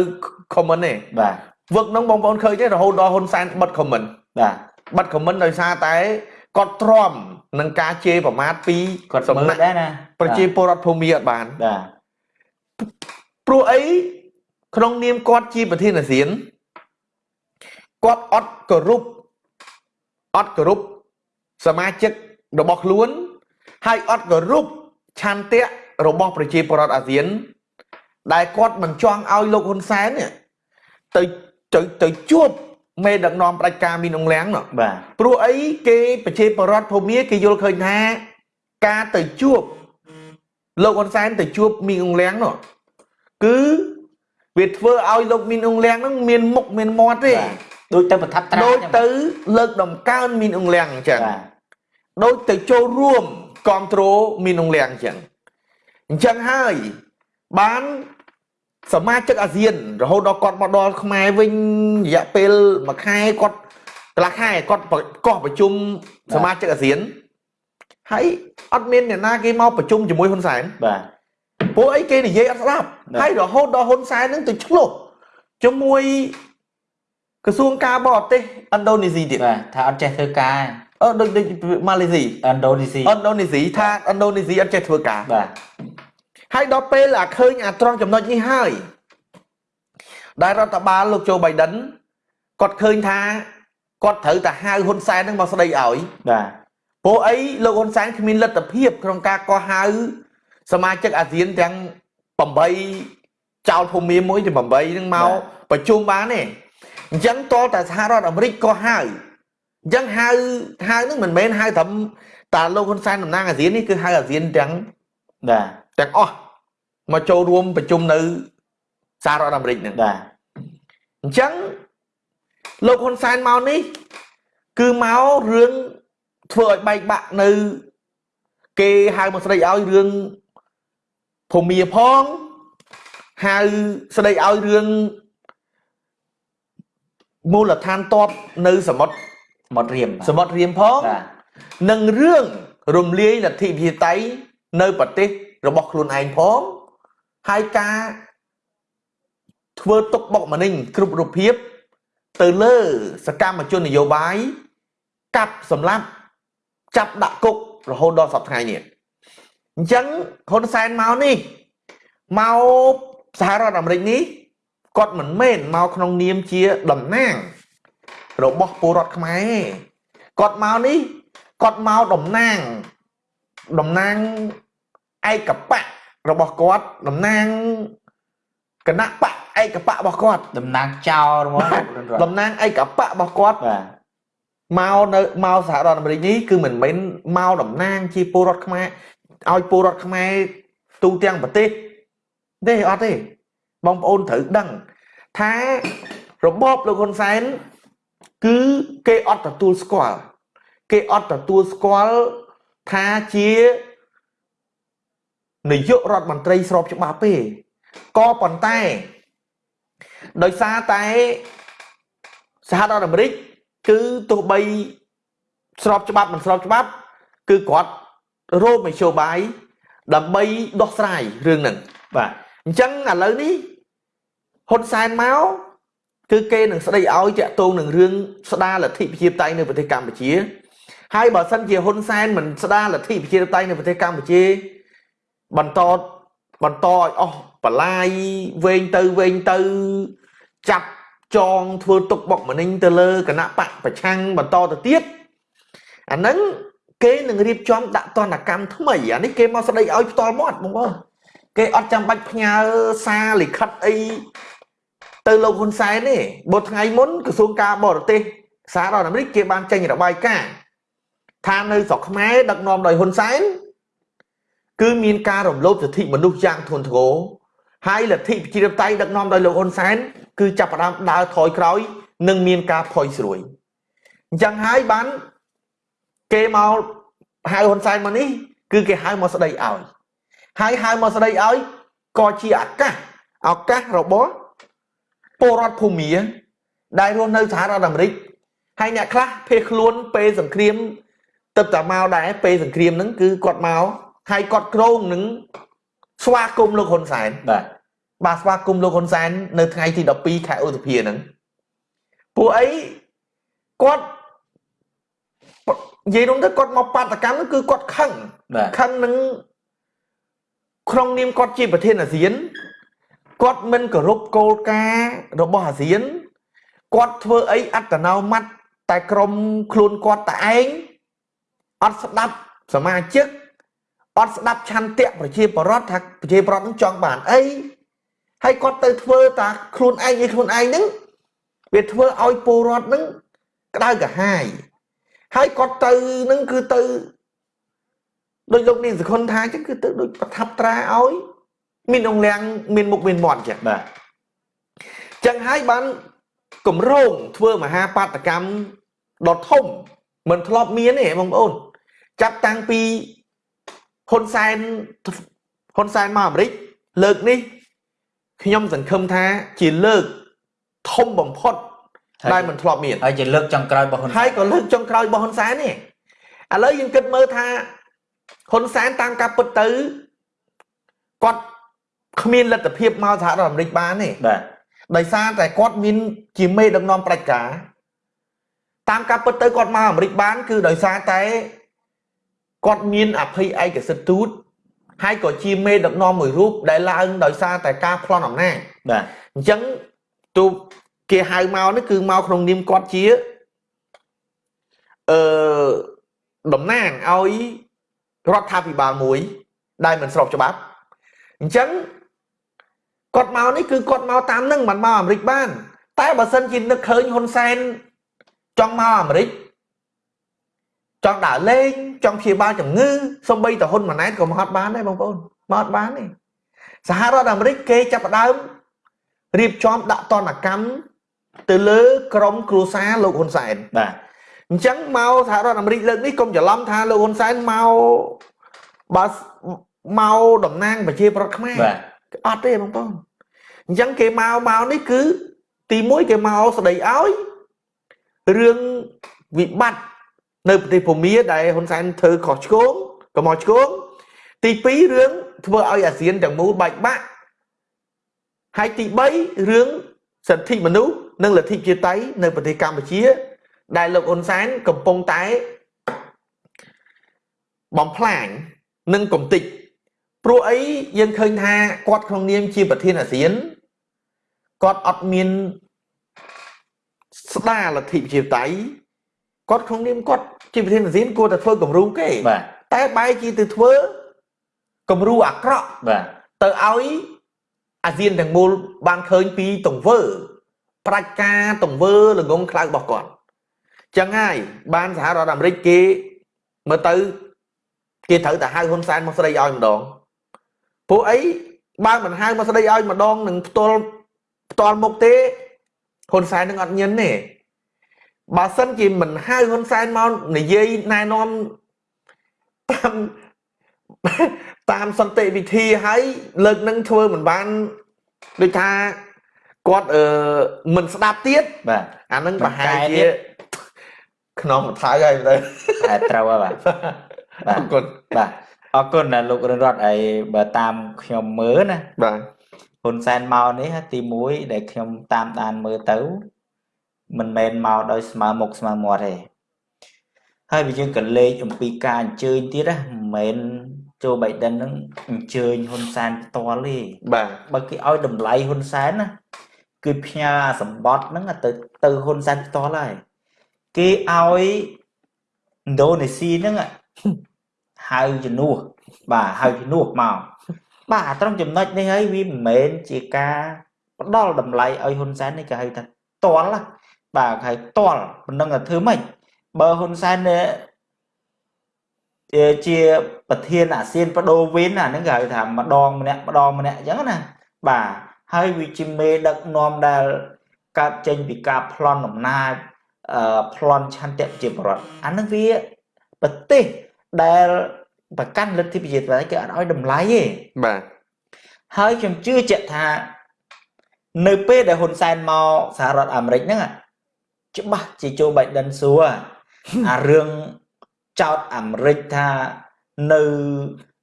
comment ទេបាទវឹកហ្នឹងបងប្អូនឃើញទេរហូតដល់ហ៊ុនសែនបិទ comment បាទបិទ comment ដោយសារតែគាត់ទ្រាំនឹងការជេរប្រមាថពីគាត់សំណាក់ដែរណាប្រជាពលរដ្ឋភូមិអត់បានបាទព្រោះអីក្នុងនាមគាត់ជាប្រធានអាស៊ានគាត់អត់គោរពអត់គោរព សមាជិករបស់ខ្លួន ហើយអត់គោរពឆន្ទៈរបស់ប្រជាពលរដ្ឋអាស៊ាន ដែលគាត់មិនចង់ឲ្យលោកហ៊ុនសែនទៅទៅទៅជួបមេដឹកនាំផ្ដាច់ការមីនអងលៀងនោះបាទព្រោះអីគេប្រជាពលរដ្ឋភូមិគេយល់ឃើញថាការទៅជួបលោកហ៊ុនសែនទៅជួបមីនអងលៀងនោះគឺវាធ្វើឲ្យលោកមីនអងលៀងហ្នឹងមានមុខមានមាត់ទេ ដូចទៅប្រថាប់ត្រាដូចទៅលើកដំកើងមីនអងលៀងអញ្ចឹងដូចទៅចូលរួមគ្រប់គ្រងមីនអងលៀងអញ្ចឹងអញ្ចឹងហើយបានសមាជិកអាស៊ាន រហូតដល់គាត់មកដល់ខ្មែរវិញរយៈពេលមួយខែគាត់កន្លះខែគាត់កោះប្រជុំសមាជិកអាស៊ានហើយអត់មានអ្នកណាគេមកប្រជុំជាមួយហ៊ុនសែនបាទពួកអីគេនិយាយអត់ស្ដាប់ហើយរហូតដល់ហ៊ុនសែននឹងទៅឆ្លោះជាមួយ ក្រសួងការបរទេសឥណ្ឌូនេស៊ីទៀតបាទថាអត់ចេះធ្វើការអឺដូចដូចម៉ាឡេស៊ីឥណ្ឌូនេស៊ីឥណ្ឌូនេស៊ីថាឥណ្ឌូនេស៊ីអត់ចេះធ្វើការបាទហើយដល់ពេលអាឃើញអាត្រង់ចំណុចនេះហើយដែលរដ្ឋបាលលោកโจបៃដិនគាត់ឃើញថាគាត់ត្រូវតែហៅហ៊ុនសែននឹងមកស្ដីឲ្យបាទព្រោះអីលោកហ៊ុនសែនគ្មានលទ្ធភាពក្នុងការកោះហៅសមាជិកអាស៊ានទាំង8ចោលភូមិមួយទាំង8នឹងមកប្រជុំបានទេ អញ្ចឹងតតែសហរដ្ឋអាមេរិកក៏ហៅអញ្ចឹងហៅហៅនឹងមិនមែនហៅត្រឹមតាលោកហ៊ុនសែនតំណាងអាស៊ាននេះគឺហៅអាស៊ានទាំងបាទទាំងអស់មកចូលរួមប្រជុំនៅសហរដ្ឋអាមេរិកនឹងបាទអញ្ចឹងលោកហ៊ុនសែនមកនេះ គឺមករឿងធ្វើឲ្យបែកបាក់នៅ គេហៅមកស្ដីឲ្យរឿងភូមិផងហៅស្ដីឲ្យរឿង មូលដ្ឋានតបនៅសមុទ្រសមុទ្ររៀមសមុទ្ររៀមផងនិងរឿងរំលាយលទ្ធិប្រជាតៃនៅប្រទេសរបស់ខ្លួនឯងផងហើយការធ្វើទុកបុកម្នេញគ្រប់រូបភាព ទៅលើសកម្មជននយោបាយកាប់សម្លាប់ចាប់ដាក់គុករហូតដល់សប្តាហ៍នេះអញ្ចឹងហ៊ុនសែនមកនេះមកសហរដ្ឋអាមេរិកនេះ គាត់មិនមែនមកក្នុងនាមជាតំណាង របស់ពលរដ្ឋខ្មែរគាត់មកនេះគាត់មកតំណាងតំណាងឯកបៈរបស់គាត់តំណាងគណៈបកឯកបៈរបស់គាត់តំណាងចៅរបស់តំណាងឯកបៈរបស់គាត់បាទមកនៅមកសហរដ្ឋអាមេរិកនេះគឺមិនមែនមកតំណាង ជាពលរដ្ឋខ្មែរឲ្យពលរដ្ឋខ្មែរទូទាំងប្រទេសទេអត់ទេ បងប្អូនត្រូវដឹងថារបបលោកហ៊ុនសែនគឺគេអត់ទទួលស្គាល់គេអត់ទទួលស្គាល់ថាជានាយករដ្ឋមន្ត្រីស្របច្បាប់ទេក៏ប៉ុន្តែដោយសារតែសហរដ្ឋអាមេរិកគឺទោះបីស្របច្បាប់មិនស្របច្បាប់ គឺគាត់រោមនយោបាយដើម្បីដោះស្រាយរឿងហ្នឹងបាទអញ្ចឹងឥឡូវនេះ ហ៊ុនសែនមកគឺគេនឹងស្ដីឲ្យតាក់ទងនឹងរឿងស្ដារលទ្ធិប្រជាធិបតេយ្យនៅប្រទេសកម្ពុជា ហើយបើសិនជាហ៊ុនសែនមិនស្ដារលទ្ធិប្រជាធិបតេយ្យនៅប្រទេសកម្ពុជា បន្តបន្តឲ្យអស់បលាយវែងទៅវែងទៅចាប់ចងធ្វើទុកបុកម្នេញទៅលើគណៈបកប្រឆាំងបន្តទៅទៀតអាហ្នឹងគេនឹងរៀបចំដាក់ទណ្ឌកម្មថ្មីអានេះគេមកស្ដីឲ្យផ្ទាល់មាត់បងប្អូនគេអត់ចាំបាច់ផ្ញើសារលិខិតអី ទៅលោកហ៊ុនសែនទេបើថ្ងៃមុនក្រសួងការបរទេសសហរដ្ឋអាមេរិកគេបានចេញរបាយការណ៍ថានៅស្រុកខ្មែរដឹកនាំដោយហ៊ុនសែនគឺមានការរំលោភសិទ្ធិមនុស្សយ៉ាងធ្ងន់ធ្ងរហើយលទ្ធិប្រជាធិបតេយ្យដឹកនាំដោយលោកហ៊ុនសែនគឺចាប់ផ្ដើមដើរថយក្រោយ និងមានការផុយស្រួយអញ្ចឹងហើយបានគេមកហៅហ៊ុនសែនមកនេះគឺគឺគេហៅមកស្ដីឲ្យហើយហៅមកស្ដីឲ្យក៏ជាឱកាសឱកាសរបស់ ពលរដ្ឋភូមាដែលរស់នៅសហរដ្ឋអាមេរិកហើយអ្នកខ្លះភៀសខ្លួនពេលសង្គ្រាមទឹកតាមកដែរពេលសង្គ្រាមហ្នឹងគឺគាត់មកហើយគាត់ក្រងនឹងស្វាគមន៍លោកហ៊ុនសែនបាទបាទស្វាគមន៍លោកហ៊ុនសែននៅថ្ងៃទី12ខែឧសភាហ្នឹងពួកអីគាត់និយាយនោះទៅគាត់មកបាតកម្មគឺគាត់ខឹងខឹងនឹងក្នុងនាមគាត់ជាប្រធានអាស៊ាន គាត់មិនគោរពគោលការណ៍របស់អាស៊ានគាត់ធ្វើអីអត្តនោម័តតែក្រុមខ្លួនគាត់តែឯងអត់ស្ដាប់សមាជិកអត់ស្ដាប់ឆន្ទៈប្រជាពលរដ្ឋថាប្រជាពលរដ្ឋនឹងចង់បានអីហើយគាត់ទៅធ្វើតាខ្លួនឯងឯខ្លួនឯងហ្នឹងវាធ្វើឲ្យពលរដ្ឋហ្នឹងក្តៅក្រហាយហើយគាត់ទៅនឹងគឺទៅដោយលោកនាងសខុនថាអញ្ចឹងគឺទៅដូចប្រថាប់ត្រាឲ្យ មានអង្លាំងមានមុខមានមាត់ចឹងបាទចឹងហើយបានគម្រោងធ្វើមហាបាតកម្មដ៏ធំមិនធ្លាប់មានទេបងប្អូន ចាប់តាំងពីហ៊ុនសែនហ៊ុនសែនមកអាមេរិកលើកនេះខ្ញុំសង្ឃឹមថាជាលើកធំបំផុតដែលមិនធ្លាប់មានហើយជាលើកចុងក្រោយរបស់ហ៊ុនហើយក៏លើកចុងក្រោយរបស់ហ៊ុនសែននេះឥឡូវយើងគិតមើលថាហ៊ុនសែនតាមការពិតទៅគាត់ គ្មានលទ្ធភាពមកសហរដ្ឋអាមេរិកបានទេបាទដោយសារតែគាត់មានជាមេដឹកនាំប្រជាការតាមការពិតទៅគាត់មកអាមេរិកបាន គឺដោយសារតែគាត់មានអភ័យឯកសិទ្ធិទូតហើយក៏ជាមេដឹកនាំមួយរូបដែលឡើងដោយសារតែការប្លន់អំណាចបាទអញ្ចឹងទូគេហៅមកនេះគឺមកក្នុងនាមគាត់ជាអឺតំណាងឲ្យរដ្ឋាភិបាលមួយ ដែលមិនស្របច្បាប់អញ្ចឹង គាត់មកនេះគឺគាត់មកតាមនឹងមិនមកអាមេរិកបាន តែបើសិនជានឹកឃើញហ៊ុនសែនចង់មកអាមេរិកចង់ដើរលេងចង់ព្យាបាលជំងឺសំបីតហ៊ុនម៉ាណែតក៏មកអត់បានដែរបងប្អូនមកអត់បានទេសហរដ្ឋអាមេរិកគេចាប់ផ្ដើមរៀបចំដាក់តនកម្មទៅលើក្រុមគ្រួសារលោកហ៊ុនសែនបាទអញ្ចឹងមកសហរដ្ឋអាមេរិកលើកនេះកុំច្រឡំថាលោកហ៊ុនសែនមកបើមកតំណាងប្រជាប្រដ្ឋខ្មែរបាទ អត់ទេបងប្អូនអញ្ចឹងគេមកមកនេះគឺ ទី1គេមកស្ដីឲ្យរឿងវិបត្តិនៅប្រទេសភូមាដែលហ៊ុនសែនធ្វើខុសឆ្គងក៏មកឆ្គងទី2រឿងធ្វើឲ្យអាស៊ានទាំងមូលបែកបាក់ហើយទី3រឿងសិទ្ធិមនុស្សនិងលទ្ធិជាតិៃនៅប្រទេសកម្ពុជា ដែលលោកហ៊ុនសែនកំពុងតែបំផ្លាញនិងកំតិច ព្រោះអីយើងឃើញថាគាត់ក្នុងនាមជាប្រធានអាស៊ានគាត់អត់មានស្ដារលទ្ធិប្រជាធិបតេយ្យគាត់ក្នុងនាមគាត់ជាប្រធានអាស៊ានគួរតែធ្វើគំរូគេបាទតែបែរជាទៅធ្វើគំរូអាក្រក់បាទទៅឲ្យអាស៊ានទាំងមូលបានឃើញពីទង្វើប្រាច់ការទង្វើល្ងងខ្លៅរបស់គាត់ចឹងហើយបានសហរដ្ឋអាមេរិកគេមើលទៅគេត្រូវតែហៅហ៊ុនសែនមកស្ដីឲ្យម្ដង ពួកអីបើមិនហៅមកស្ដីឲ្យម្ដងនឹងផ្ទាល់ផ្ទាល់មុខទេហ៊ុនសែននឹងអត់ញិនទេបើសិនជាមិនហៅហ៊ុនសែនមកនិយាយណែនាំតាមតាមសន្តិវិធីហើយលើកនឹងធ្វើមិនបានដូចថាគាត់អឺមិនស្ដាប់ទៀតបាទអានឹងប្រហែលជាក្នុងមួយថៅហើយទៅតែត្រូវហើយបាទអរគុណបាទ អរគុណណាលោករិនរតអីបើតាមខ្ញុំមើលណាបាទហ៊ុនសែនមកនេះទី1ដែលខ្ញុំតាមដានមើលទៅមិនមែនមកដោយស្មើមុខស្មើមាត់ទេហើយបើយើងក៏លេខអំពីការអញ្ជើញទៀតណាមិនមែនជូបៃដិននឹងអញ្ជើញហ៊ុនសែនផ្ទាល់ទេបាទបើគេឲ្យតម្លៃហ៊ុនសែនណាគឺផ្ញើសម្បត្តិហ្នឹងទៅទៅហ៊ុនសែនផ្ទាល់ហើយគេឲ្យឥណ្ឌូនេស៊ីហ្នឹង ហៅជំនួសបាទហៅជំនួសមកបាទត្រង់ចំណុចនេះហើយវាមិនមែនជាការផ្ដល់តម្លៃឲ្យហ៊ុនសែននេះគេហៅថាតល់បាទហៅតល់មិនដឹងថាធ្វើម៉េចបើហ៊ុនសែនជាប្រធានអាស៊ានបដូវវេនអាហ្នឹងគេហៅថាម្ដងម្នាក់ម្ដងម្នាក់អញ្ចឹងណាបាទហើយវាជាមេដឹកនាំដែលកើតចេញពីការប្លន់អំណាចអឺប្លន់ឆន្ទៈជាបរដ្ឋអានឹងវាប្រទេស ដែលប្រកាន់លទ្ធិប្រជាធិបតេយ្យគេអត់ឲ្យតម្លៃទេបាទហើយខ្ញុំជឿជាក់ថា នៅពេលដែលហ៊ុនសែនមកសហរដ្ឋអាមេរិកហ្នឹងច្បាស់ជាโจ Biden សួរអារឿងចោតអាមេរិកថានៅ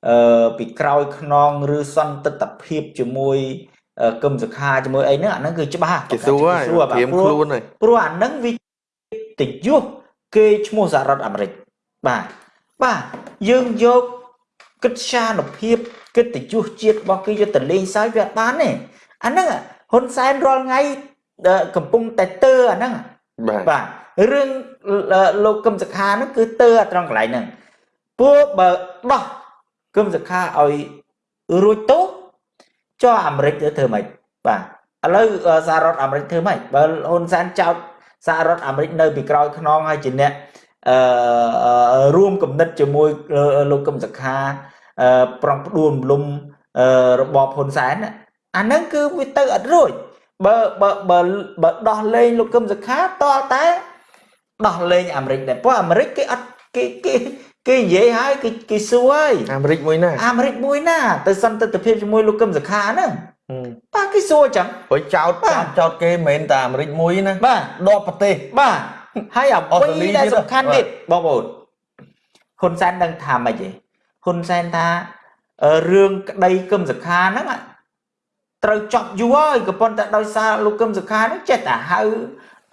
អឺពីក្រោយខ្នងឬសន្តិទ្ធភាពជាមួយគឹមសខាជាមួយអីហ្នឹងអាហ្នឹងគឺច្បាស់គេសួរហើយព្រៀមខ្លួនហើយព្រោះអាហ្នឹងវាតិយុះគេឈ្មោះសហរដ្ឋអាមេរិកបាទ បាទយើងយកកិត្យានុភាពកិត្តិយសជាតិរបស់គេយកទៅលេងសើចវាអត់បានទេអាហ្នឹងហ៊ុនសែនរាល់ថ្ងៃកំពុងតែទើអាហ្នឹងបាទរឿងលោកកឹមសុខាហ្នឹងគឺទើត្រង់កន្លែងហ្នឹងពួកបើដោះគឹមសុខាឲ្យរួចទោសចុះអាមេរិកទៅធ្វើម៉េចបាទឥឡូវសហរដ្ឋអាមេរិកធ្វើម៉េចបើហ៊ុនសែនចោតសហរដ្ឋអាមេរិកនៅពីក្រោយខ្នងហើយជាអ្នក អឺរួមគំនិតជាមួយលោកកឹមសុខាអឺប្រងផ្ដួលរំលំរបបហ៊ុនសែនអាហ្នឹងគឺវាទៅអត់រួចបើបើបើបើដោះលែងលោកកឹមសុខាតតែដោះលែងអាមេរិកដែរព្រោះអាមេរិកគេអត់គេគេគេនិយាយហើយគេគេសួរហើយអាមេរិកមួយណាអាមេរិកមួយណាទៅសន្តិភាពជាមួយលោកកឹមសុខាហ្នឹងបាទគេសួរចឹងព្រោះចោតចោតគេមិនមែនតែអាមេរិកមួយណាបាទដកប្រទេសបាទ ហើយអ្វីដែលសំខាន់ទៀតបងប្អូនហ៊ុនសែនដឹងថាម៉េចទេហ៊ុនសែនថារឿងក្តីគឹមសុខាហ្នឹងត្រូវចប់យូរហើយក៏ប៉ុន្តែដោយសារលោកគឹមសុខាហ្នឹងចេះតែហៅ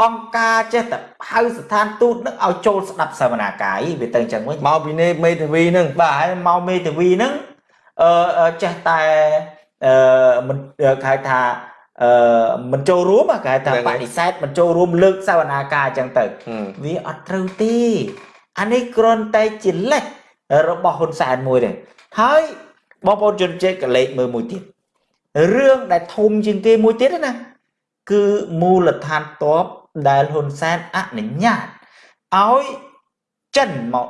អង្គការចេះតែហៅស្ថានទូតនឹងឲ្យចូលស្ដាប់សវនាកាយវាទៅអញ្ចឹងវិញមកពីនេះមេធាវីនឹងបាទហើយមកមេធាវីនឹងអឺចេះតែអឺមិនគេថា អឺមិនចូលរួមគេថាបដិសេធមិនចូលរួមលើកសវនាការអញ្ចឹងទៅវាអត់ត្រូវទេអានេះគ្រាន់តែជាលេខរបស់ហ៊ុនសែនមួយទេហើយបងប្អូនជនជាតិកលេចមើលមួយទៀតរឿងដែលធំជាងគេមួយទៀតណាគឺមូលដ្ឋានតបដែលហ៊ុនសែនអនុញ្ញាតឲ្យចិនមក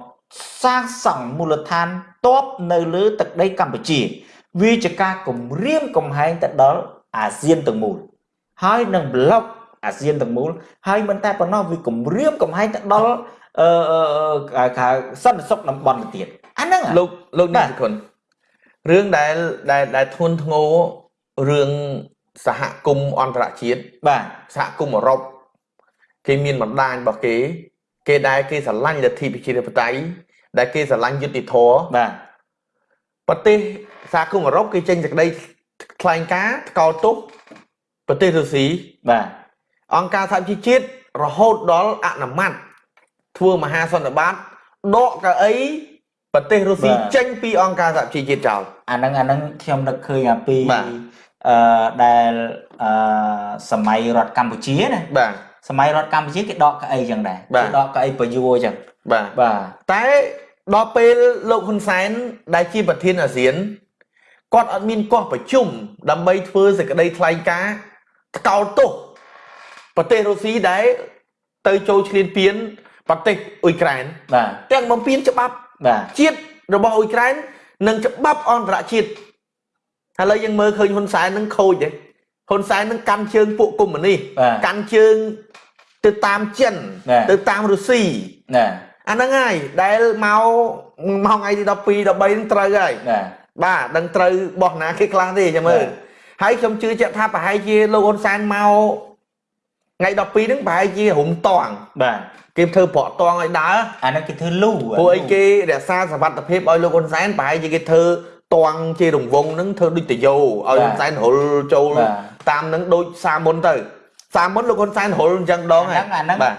សាងសង់មូលដ្ឋានតបនៅលើទឹកដីកម្ពុជា វាជាការគម្រាមកំហែងទៅដល់ អាស៊ានទាំងមូលហើយនឹងប្លុកអាស៊ានទាំងមូលហើយមិនតែប៉ុណ្ណោះវាគម្រាមកំហែងទៅដល់អឺគេសន្តិសុខតំបន់ទៅទៀតអាហ្នឹងលោកលោកនេះគុណរឿងដែលដែលដែលធនធ្ងររឿងសហគមន៍អន្តរជាតិបាទសហគមន៍អឺរ៉ុបគេមានបណ្ដាញរបស់គេ គេដែលគេស្រឡាញ់លទ្ធិប្រជាធិបតេយ្យដែលគេស្រឡាញ់យុត្តិធម៌បាទប្រទេសសហគមន៍អឺរ៉ុបគេចេញសេចក្តី ថ្លែងការណ៍ថ្កោលទោសប្រទេសរុស្ស៊ីបាទអង្គការសហជីវជាតិរហូតដល់អនុម័តធ្វើមហាសន្និបាតដកកៅអីប្រទេសរុស្ស៊ីចេញពីអង្គការសហជីវជាតិចោលអាហ្នឹងអាហ្នឹងខ្ញុំនឹកឃើញអាពីអឺដែលអឺសម័យរដ្ឋកម្ពុជាណាបាទសម័យរដ្ឋកម្ពុជាគេដកកៅអីចឹងដែរគេដកកៅអីប្រយោចឹងបាទបាទតែដល់ពេលលោកហ៊ុនសែនដែលជាប្រធានអាស៊ាន គាត់អត់មានកោះប្រជុំដើម្បីធ្វើសេចក្តីថ្លែងការណ៍ថ្កោលទោសប្រទេសរុស្ស៊ីដែលទៅចូលឈ្លានពានប្រទេសអ៊ុយក្រែនបាទទាំងបំពេញច្បាប់បាទជាតិរបស់អ៊ុយក្រែននិងច្បាប់អន្តរជាតិឥឡូវយើងមើលឃើញហ៊ុនសែននឹងខូចទេហ៊ុនសែននឹងកាន់ជើងពួកកុម្មុយនីសកាន់ជើងទៅតាមចិនទៅតាមរុស្ស៊ីណាអាហ្នឹងហើយដែលមកមកថ្ងៃទី12 13នឹងត្រូវហើយ បាទដឹងត្រូវបោះណាគេខ្លះទេចាំមើលហើយខ្ញុំជឿជាក់ថាប្រហែលជាលោកហ៊ុនសែនមកថ្ងៃ12ហ្នឹងប្រហែលជារុំតងបាទគេធ្វើប្រក់តងឲ្យដើរអាហ្នឹងគេធ្វើលូព្រោះអីគេរក្សាសវត្ថភាពឲ្យលោកហ៊ុនសែនប្រហែលជាគេធ្វើតងជារង្វង់ហ្នឹងធ្វើដូចតយោឲ្យហ៊ុនសែនរុលចូលតាមហ្នឹងដូចសាមុនទៅសាមុនលោកហ៊ុនសែនរុលអញ្ចឹងដងហ្នឹងអាហ្នឹងបាទ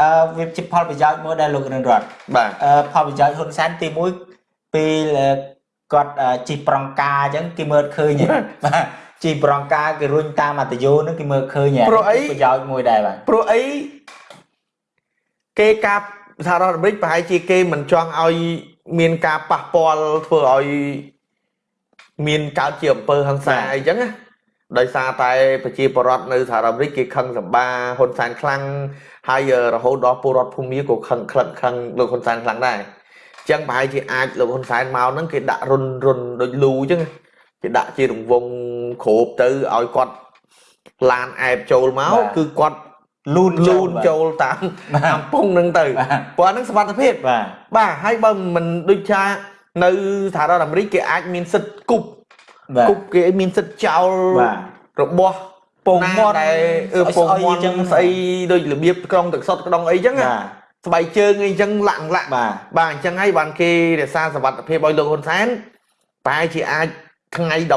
អឺវាជាផលប្រយោជន៍មួយដែលលោករិនរតបាទអឺផលប្រយោជន៍ហ៊ុនសែនទី1ពេល គាត់ជីប្រងការអញ្ចឹងគេមើលឃើញបាទជីប្រងការគេរុញតាមអតយោហ្នឹងគេមើលឃើញប្រយោជន៍មួយដែរបាទព្រោះអីគេកាប់សហរដ្ឋអាមេរិកប្រហែលជាគេមិនចង់ឲ្យមានការប៉ះពាល់ធ្វើឲ្យមានកើតជាអំពើហិង្សាអីចឹងណាដោយសារតែប្រជាពលរដ្ឋនៅសហរដ្ឋអាមេរិកគេខឹងសម្បាហ៊ុនសែនខ្លាំងហើយរហូតដល់ពលរដ្ឋភូមិក៏ខឹងក្លិតខឹងលោកហ៊ុនសែនខ្លាំងដែរ ចឹងប្រហែលជាអាចលោកហ៊ុនសែនមកហ្នឹងគេដាក់រុនរុនដូចលូចឹងគេដាក់ជារង្វង់គ្របទៅឲ្យគាត់ឡានអែបចូលមកគឺគាត់លូនលូនចូលតាមតាមពងនឹងទៅព្រោះហ្នឹងសុវត្ថិភាពបាទបាទហើយបើមិនដូចថានៅសហរដ្ឋអាមេរិកគេអាចមានសិទ្ធិគប់គប់គេមានសិទ្ធិចោលរបស់ពងមាត់ដែលពងមាត់ចឹងស្អីដូចរបៀបក្រុងទឹកសុតក្រុងអីចឹង ស្បែកជើងអីចឹងលាក់លាក់បាទបាទអញ្ចឹងហើយបានគេរក្សាសវត្ថភាពឲ្យលោកហ៊ុនសែនតែជាអាចថ្ងៃ12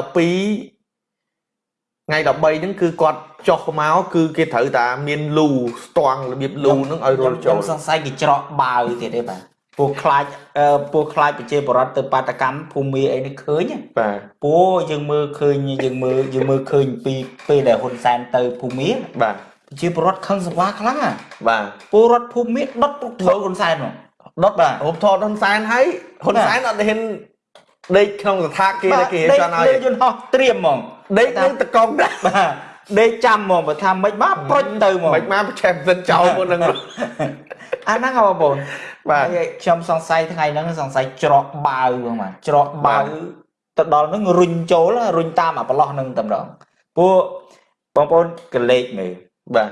ថ្ងៃ13ហ្នឹងគឺគាត់ចុះមកគឺគេត្រូវតាមានលូស្ទង់របៀបលូហ្នឹងឲ្យរលចូលខ្ញុំសង្ស័យគេច្រកបាវទៀតទេបាទពូខ្លាចពូខ្លាចប្រជាបរតទៅបាតកម្មភូមិអីនេះឃើញបាទពូយើងមើលឃើញយើងមើលយើងមើលឃើញពីពេលដែលហ៊ុនសែនទៅភូមិបាទ ប្រជាបរតខឹងសង្វាខ្លាំងបាទពលរដ្ឋភូមិដុតពុកថតហ៊ុនសែនមកដុតបាទរូបថតហ៊ុនសែនហើយហ៊ុនសែនអត់ហ៊ានដេកក្នុងស្ថាគេដែលគេចង់ឲ្យយន្តហោះត្រៀមហ្មងដេកនឹងតកងដែរបាទដេកចាំហ្មងបើថាមិនមកប្រុចទៅហ្មងមិនមកប្រឆេះសិនចោលមុនហ្នឹងអាហ្នឹងបងប្អូនបាទខ្ញុំសង្ស័យថ្ងៃហ្នឹងសង្ស័យច្រកបាវហ្មងបាទច្រកបាវទៅដល់ហ្នឹងរុញចូលរុញតាមអាប្រឡោះហ្នឹងតែម្ដងពួកបងប្អូនកលេចមើល បាទ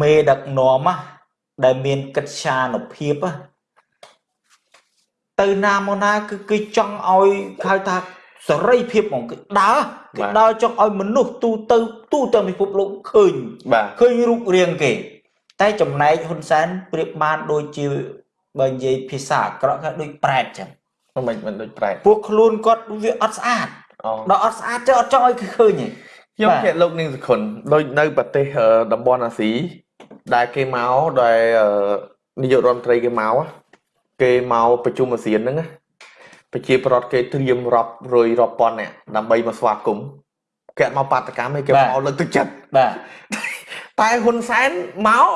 មេដឹកនាំដែលមានកិត្យានុភាពទៅណាមកណាគឺគេចង់ឲ្យហៅថាសេរីភាពហ្មងគឺដើរគេដើរចង់ឲ្យមនុស្សទូទៅទូទៅពិភពលោកឃើញឃើញរូបរាងគេ តែចំណែកហ៊ុនសែនប្រៀបបានដូចជាបើនិយាយភាសាអាក្រក់គេដូចប្រែតចឹងមិនមិនដូចប្រែតពួកខ្លួនគាត់វាអត់ស្អាតដល់អត់ស្អាតទៅអត់ចង់ឲ្យគេឃើញទេ ខ្ញុំគេលោកនាងសុខុនដូចនៅប្រទេសតំបន់អាស៊ីដែលគេមកដែលនាយករដ្ឋមន្ត្រីគេមកគេមកប្រជុំអាស៊ានហ្នឹងប្រជាប្រដ្ឋគេត្រៀមរាប់រយរាប់ពាន់នាក់ដើម្បីមកស្វាគមន៍គេមកបាតកម្មឯគេមកលើកទឹកចិត្តបាទតែហ៊ុនសែនមក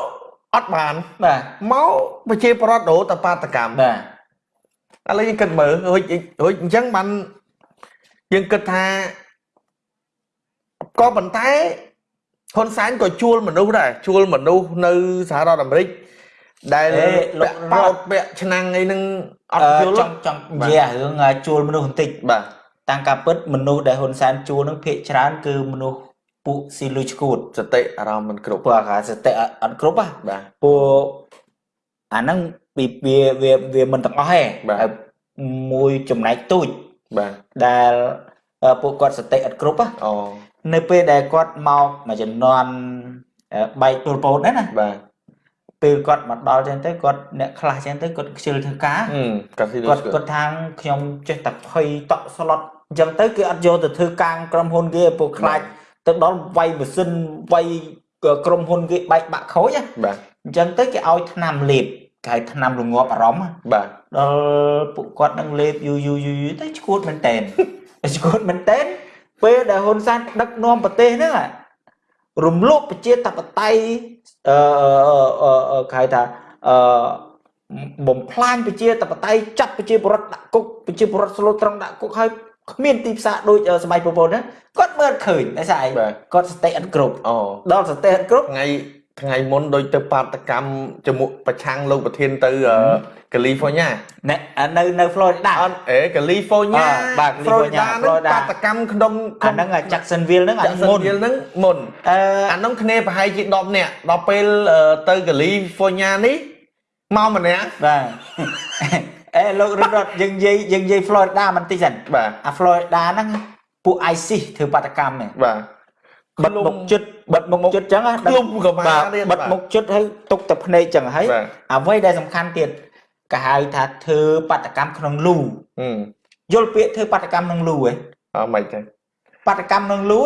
អត់បានបាទមកប្រជាប្រដ្ឋរោតបាតកម្មបាទឥឡូវយើងគិតមើលរួចរួចអញ្ចឹងបានយើងគិតថា ក៏ប៉ុន្តែហ៊ុនសែនក៏ជួលមនុស្សដែរជួលមនុស្សនៅសហរដ្ឋអាមេរិកដែលលោកបោតពាក់ឆ្នាំងអីហ្នឹងអត់ជួលចង់ចង់និយាយរឿងជួលមនុស្សបន្តិចបាទតាំងការពិតមនុស្សដែលហ៊ុនសែនជួលហ្នឹងភាគច្រើន គឺមនុស្សពួកស៊ីលុយឈួតសតិអារម្មណ៍មិនគ្រប់ពួកអាសតិអត់គ្រប់ហ៎បាទពួកអាហ្នឹងពីវាវាវាមិនទាំងអស់ទេបាទមួយចំណែកទូចបាទដែលពួកគាត់សតិអត់គ្រប់ហ៎អូ នៅពេលដែលគាត់មកមួយចំនួនបែកពលពតហ្នឹងណាបាទពេលគាត់មកដល់ចឹងទៅគាត់អ្នកខ្លះចឹងទៅគាត់ខ្ជិលធ្វើការគាត់គាត់ថាខ្ញុំចេះតែភ័យតក់ស្លុតអញ្ចឹងទៅគេអត់យកទៅធ្វើការក្រុមហ៊ុនគេពួកខ្លាចទៅដល់វាយម៉ាស៊ីនវាយក្រុមហ៊ុនគេបែកបាក់ខូចបាទអញ្ចឹងទៅគេឲ្យថ្នាំលេបគេឲ្យថ្នាំរងាប់អារម្មណ៍បាទដល់ពួកគាត់នឹងលេបយូរយូរយូរទៅឈួតមែនតែនឈួតមែនតែន ពេលដែលហ៊ុនសែនដឹកនាំប្រទេសហ្នឹងរំលោភប្រជាធិបតេយ្យអឺគេហៅថាអឺបំផ្លាញប្រជាធិបតេយ្យចាត់ប្រជាពលរដ្ឋដាក់គុកប្រជាពលរដ្ឋស្លូតត្រង់ដាក់គុកហើយគ្មានទីផ្សារដូចសម័យប្រពន្ធណាគាត់មើលឃើញតែស្អីគាត់សតិអត់គ្រប់អូដល់សតិអត់គ្រប់ថ្ងៃ ថ្ងៃមុនដូចទៅបាតកម្មជាមួយប្រឆាំងលោកប្រធានទៅកាលីហ្វ័រញ៉ាណែនៅនៅ Florida អត់អេកាលីហ្វ័រញ៉ាបាទ Florida បាតកម្មក្នុងអាហ្នឹង Jacksonville ហ្នឹងអាមុនហ្នឹងមុនអឺអាហ្នឹងគ្នាប្រហែលជា10នាក់ដល់ពេលទៅកាលីហ្វ័រញ៉ានេះមកម្នាក់បាទអេលោករត់យើងនិយាយយើងនិយាយ Florida បន្តិចសិនបាទអា Florida ហ្នឹងពួក ISIS ធ្វើបាតកម្មបាទ បិទមុខជិតបិទមុខជិតចឹងណាឃ្លុំក៏មកទៀតបិទមុខជិតហើយទុកតែភ្នែកចឹងហើយអ្វីដែលសំខាន់ទៀតគេហៅថាធ្វើបាតកម្មក្នុងលូយល់ពាក្យធ្វើបាតកម្មក្នុងលូហ៎អត់មិនទេបាតកម្មក្នុងលូ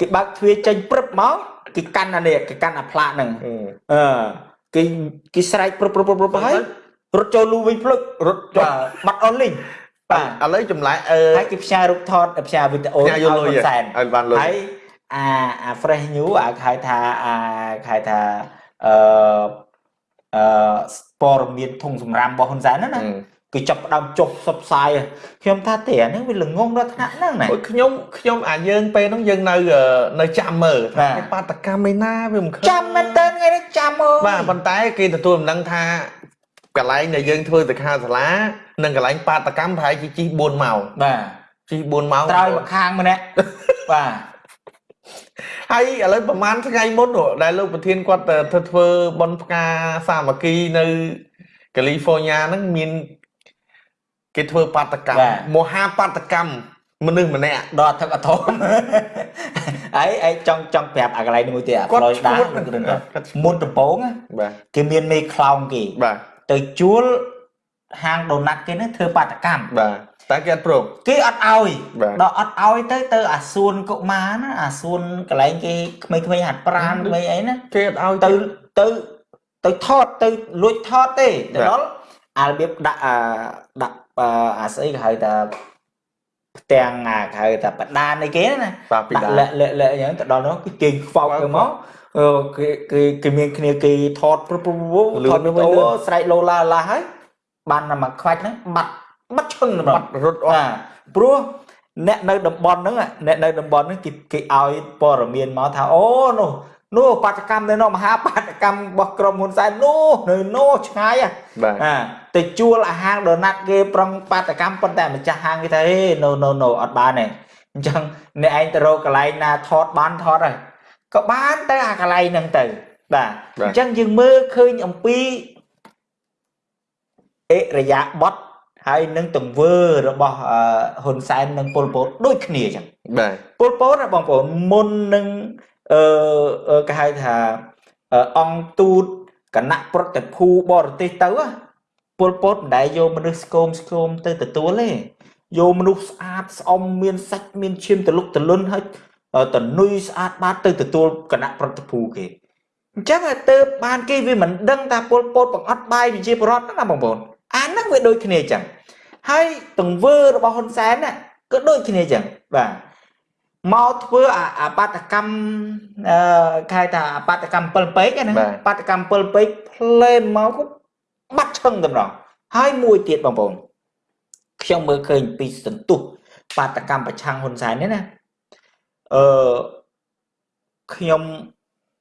គេបើកទ្វារចេញព្រឹបមកគេកាន់អានេះគេកាន់អាផ្លាកហ្នឹងអឺគេគេស្រែកព្រឹបព្រឹបព្រឹបហើយរត់ចូលលូវិញភ្លឹករត់បាត់អស់លីង បាទឥឡូវចម្លែកអឺហើយគេផ្សាយរូបថតផ្សាយវីដេអូឲ្យហ៊ុនសែនឲ្យបានលុយហើយអាអា fresh new អាហៅថាអាហៅថាអឺអឺព័ត៌មានធុងសម្រាមរបស់ហ៊ុនសែនណាគឺចាប់ផ្ដើមចុះសបផ្សាយខ្ញុំថាទេអានេះវាល្ងងដល់ថ្នាក់ហ្នឹងណាខ្ញុំខ្ញុំអាយើងពេលហ្នឹងយើងនៅនៅចាំមើលថាបាតកម្មឯណាវាមិនឃើញចាំមែនតើថ្ងៃនេះចាំមើលបាទប៉ុន្តែគេទទួលដំណឹងថាកន្លែងដែលយើងធ្វើសិក្ខាសាលា និងកន្លែងបាតកម្មប្រហែលជាជិះ4ម៉ោងបាទជិះ4ម៉ោងត្រើយម្ខាងម្នាក់បាទហើយឥឡូវប្រហែលថ្ងៃមុនដែលលោកប្រធានគាត់ធ្វើធ្វើបន់ផ្កាសាមគ្គីនៅកាលីហ្វ័រញ៉ាហ្នឹងមានគេធ្វើបាតកម្មមហាបាតកម្មមនុស្សម្នាក់ដកទឹកអធមអីអីចង់ចង់ប្រាប់អាកន្លែងនេះមួយទៀតអាផ្លូវដាមុនដំបូងគេមានមេខ្លោងគេបាទទៅជួល ហាងដូណាត់គេនេះធ្វើបាតកម្មបាទតែគេអត់ព្រមគេអត់ឲ្យដល់អត់ឲ្យទៅទៅអាសួនកុមារណាអាសួនកន្លែងគេក្មេងៗហាត់ប្រាណក្មេងអីណាគេអត់ឲ្យទៅទៅទៅថតទៅលួចថតទេទៅដល់អារបៀបដាក់អាដាក់អាស្អីគេហៅថាផ្ទាំងអាគេហៅថាបដានអីគេណាដាក់លាក់លាក់លាក់អញ្ចឹងទៅដល់នោះគេជិញខ្វោកទៅមកគេគេគេមានគ្នាគេថតព្រឹបព្រឹបថតអូស្រែកឡូឡាឡាហើយ បានតែមកខ្វាច់ហ្នឹងបាត់បាត់ឈឹងបាត់រត់អស់ព្រោះអ្នកនៅតំបន់ហ្នឹងអ្នកនៅតំបន់ហ្នឹងគេគេឲ្យព័ត៌មានមកថាអូនោះនោះបាតកម្មនៅនោះមហាបាតកម្មរបស់ក្រុមហ៊ុនសែននោះនៅនោះឆ្ងាយអាទៅជួលអាហារដូណាត់គេប្រឹងបាតកម្មប៉ុន្តែម្ចាស់ហាងគេថាហេ no no no អត់បានទេអញ្ចឹងអ្នកឯងទៅរកកន្លែងណាថតបានថតហើយក៏បានទៅអាកន្លែងហ្នឹងទៅបាទអញ្ចឹងយើងមើលឃើញអំពី អិរិយាបថហើយនឹងទង្វើរបស់ហ៊ុនសែននិងប៉ុលពតដូចគ្នាអញ្ចឹងបាទប៉ុលពតបងប្អូនមុននឹងអឺគេហៅថាអង្គទូតគណៈប្រតិភូបរទេសទៅពលពតមិនដែលយកមនុស្សស្គមស្គមទៅទទួលទេយកមនុស្សស្អាតស្អំមានសាច់មានឈាមទលុកទលុនហើយតនុយស្អាតបាតទៅទទួលគណៈប្រតិភូគេអញ្ចឹងទៅបានគេវាមិនដឹងថាពលពតបង្អត់បាយវិជាបរដ្ឋណាបងប្អូន អាហ្នឹងវាដូចគ្នាអញ្ចឹងហើយទង្វើរបស់ហ៊ុនសែនណាក៏ដូចគ្នាអញ្ចឹងបាទមកធ្វើអាបាតកម្មអឺគេថាបាតកម្ម7ពេកណាបាតកម្ម7ពេកផ្លែនមកក៏បាត់ឈឹងតែម្ដងហើយមួយទៀតបងប្អូនខ្ញុំមើលឃើញពីសន្ទុះបាតកម្មប្រឆាំងហ៊ុនសែននេះណាអឺខ្ញុំ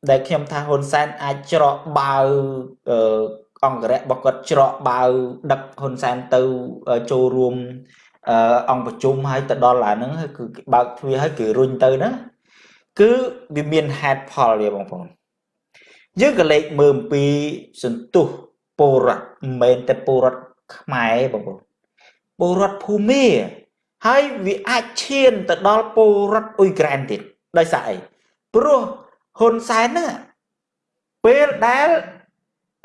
ដែលខ្ញុំថាហ៊ុនសែនអាចច្រកបាវអឺ អង្គរៈរបស់គាត់ច្រកបាវដឹកហ៊ុនសែនទៅចូលរួមអង្គប្រជុំហើយទៅដល់អាហ្នឹងគឺបើកទ្វារហើយគេរុញទៅណាគឺវាមានហេតុផលវាបងប្អូនយើងក៏លេខមើលអំពីសន្ទុះពលរដ្ឋមិនមែនតែពលរដ្ឋខ្មែរបងប្អូនពលរដ្ឋភូមាហើយវាអាចឈានទៅដល់ពលរដ្ឋអ៊ុយក្រែនទៀតដោយសារអីព្រោះហ៊ុនសែនហ្នឹងពេលដែល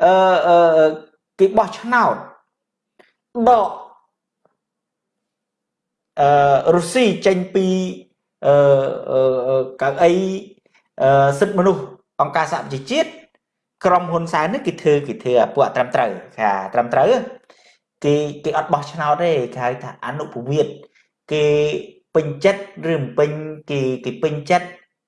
អឺគេបោះឆ្នោតដកអឺរុស្ស៊ីចេញពីអឺកៅអីសិទ្ធិមនុស្សអង្គការសហប្រជាជាតិក្រុមហ៊ុនសែននេះគេធ្វើគេធ្វើអាពួកត្រឹមត្រូវថាត្រឹមត្រូវគេគេអត់បោះឆ្នោតទេគេហៅថាអនុពវិតគេពេញចិត្តឬមិនពេញគេគេពេញចិត្ត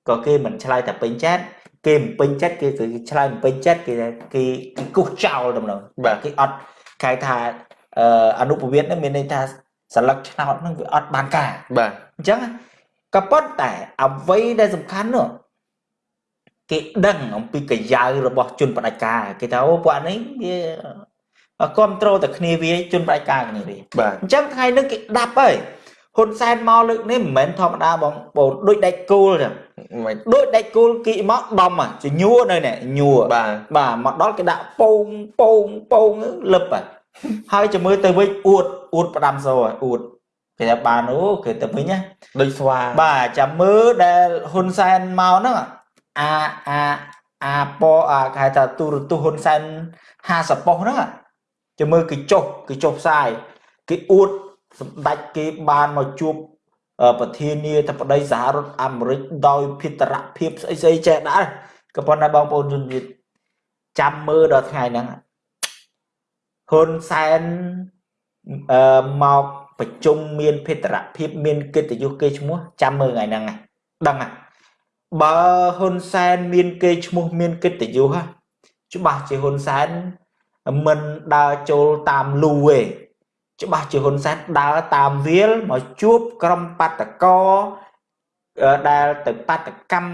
ក៏គេមិនឆ្លើយថាពេញចិត្ត គេមិនពេញចិត្តគេគឺឆ្លើយមិនពេញចិត្តគេគេគេគោះចោលដំណឹងបាទគេអត់គេថាអនុពវិតនេះមានន័យថាសន្លឹកឆ្នោតហ្នឹងវាអត់បានការបាទអញ្ចឹងក៏ប៉ុន្តែអ្វីដែលសំខាន់នោះគេដឹងអំពីកាយៅរបស់ជនបដិការគេថាអូពួកនេះវាគ្រប់ត្រូលតែគ្នាវាជនបដិការគ្នាវាអញ្ចឹងថ្ងៃនេះគេដាប់ហើយ ហ៊ុនសែនមកលើកនេះមិនមែនធម្មតាបងបងដូចដាច់គោលចឹងដូចដាច់គោលគីមកដំជញួរនៅនេះញួរបាទបាទមកដល់គេដាក់ពងពងពងលឹបហើយហើយចាំមើលទៅវិញអួតអួតផ្ដាំសោអួតគេថាបានអូគេទៅវិញណាដូចស្វាបាទចាំមើលដែលហ៊ុនសែនមកហ្នឹងអាអាអាពអាគេថាទូរទស្សន៍ហ៊ុនសែន50ប៉ុសហ្នឹងចាំមើលគេចុះគេចុះផ្សាយគេអួត សម្ដេចគេបានមកជួបប្រធានាធិបតីសហរដ្ឋអាមេរិកដោយភិតរភាពស្អីស្អីចេះដែរក៏ប៉ុន្តែបងប្អូនជនជាតិចាំមើលដល់ថ្ងៃហ្នឹងហ៊ុនសែនអឺមកប្រជុំមានភេទរភាពមានកិត្តិយសគេឈ្មោះចាំមើលថ្ងៃហ្នឹងដឹងហ่ะបើហ៊ុនសែនមានគេឈ្មោះមានកិត្តិយសច្បាស់ជាហ៊ុនសែនមិនដើរចូលតាមលូទេ ច្បាស់ជាហ៊ុនសែនដើរតាមវាលមកជួបក្រុមបាតកោដែលទៅបាតកម្ម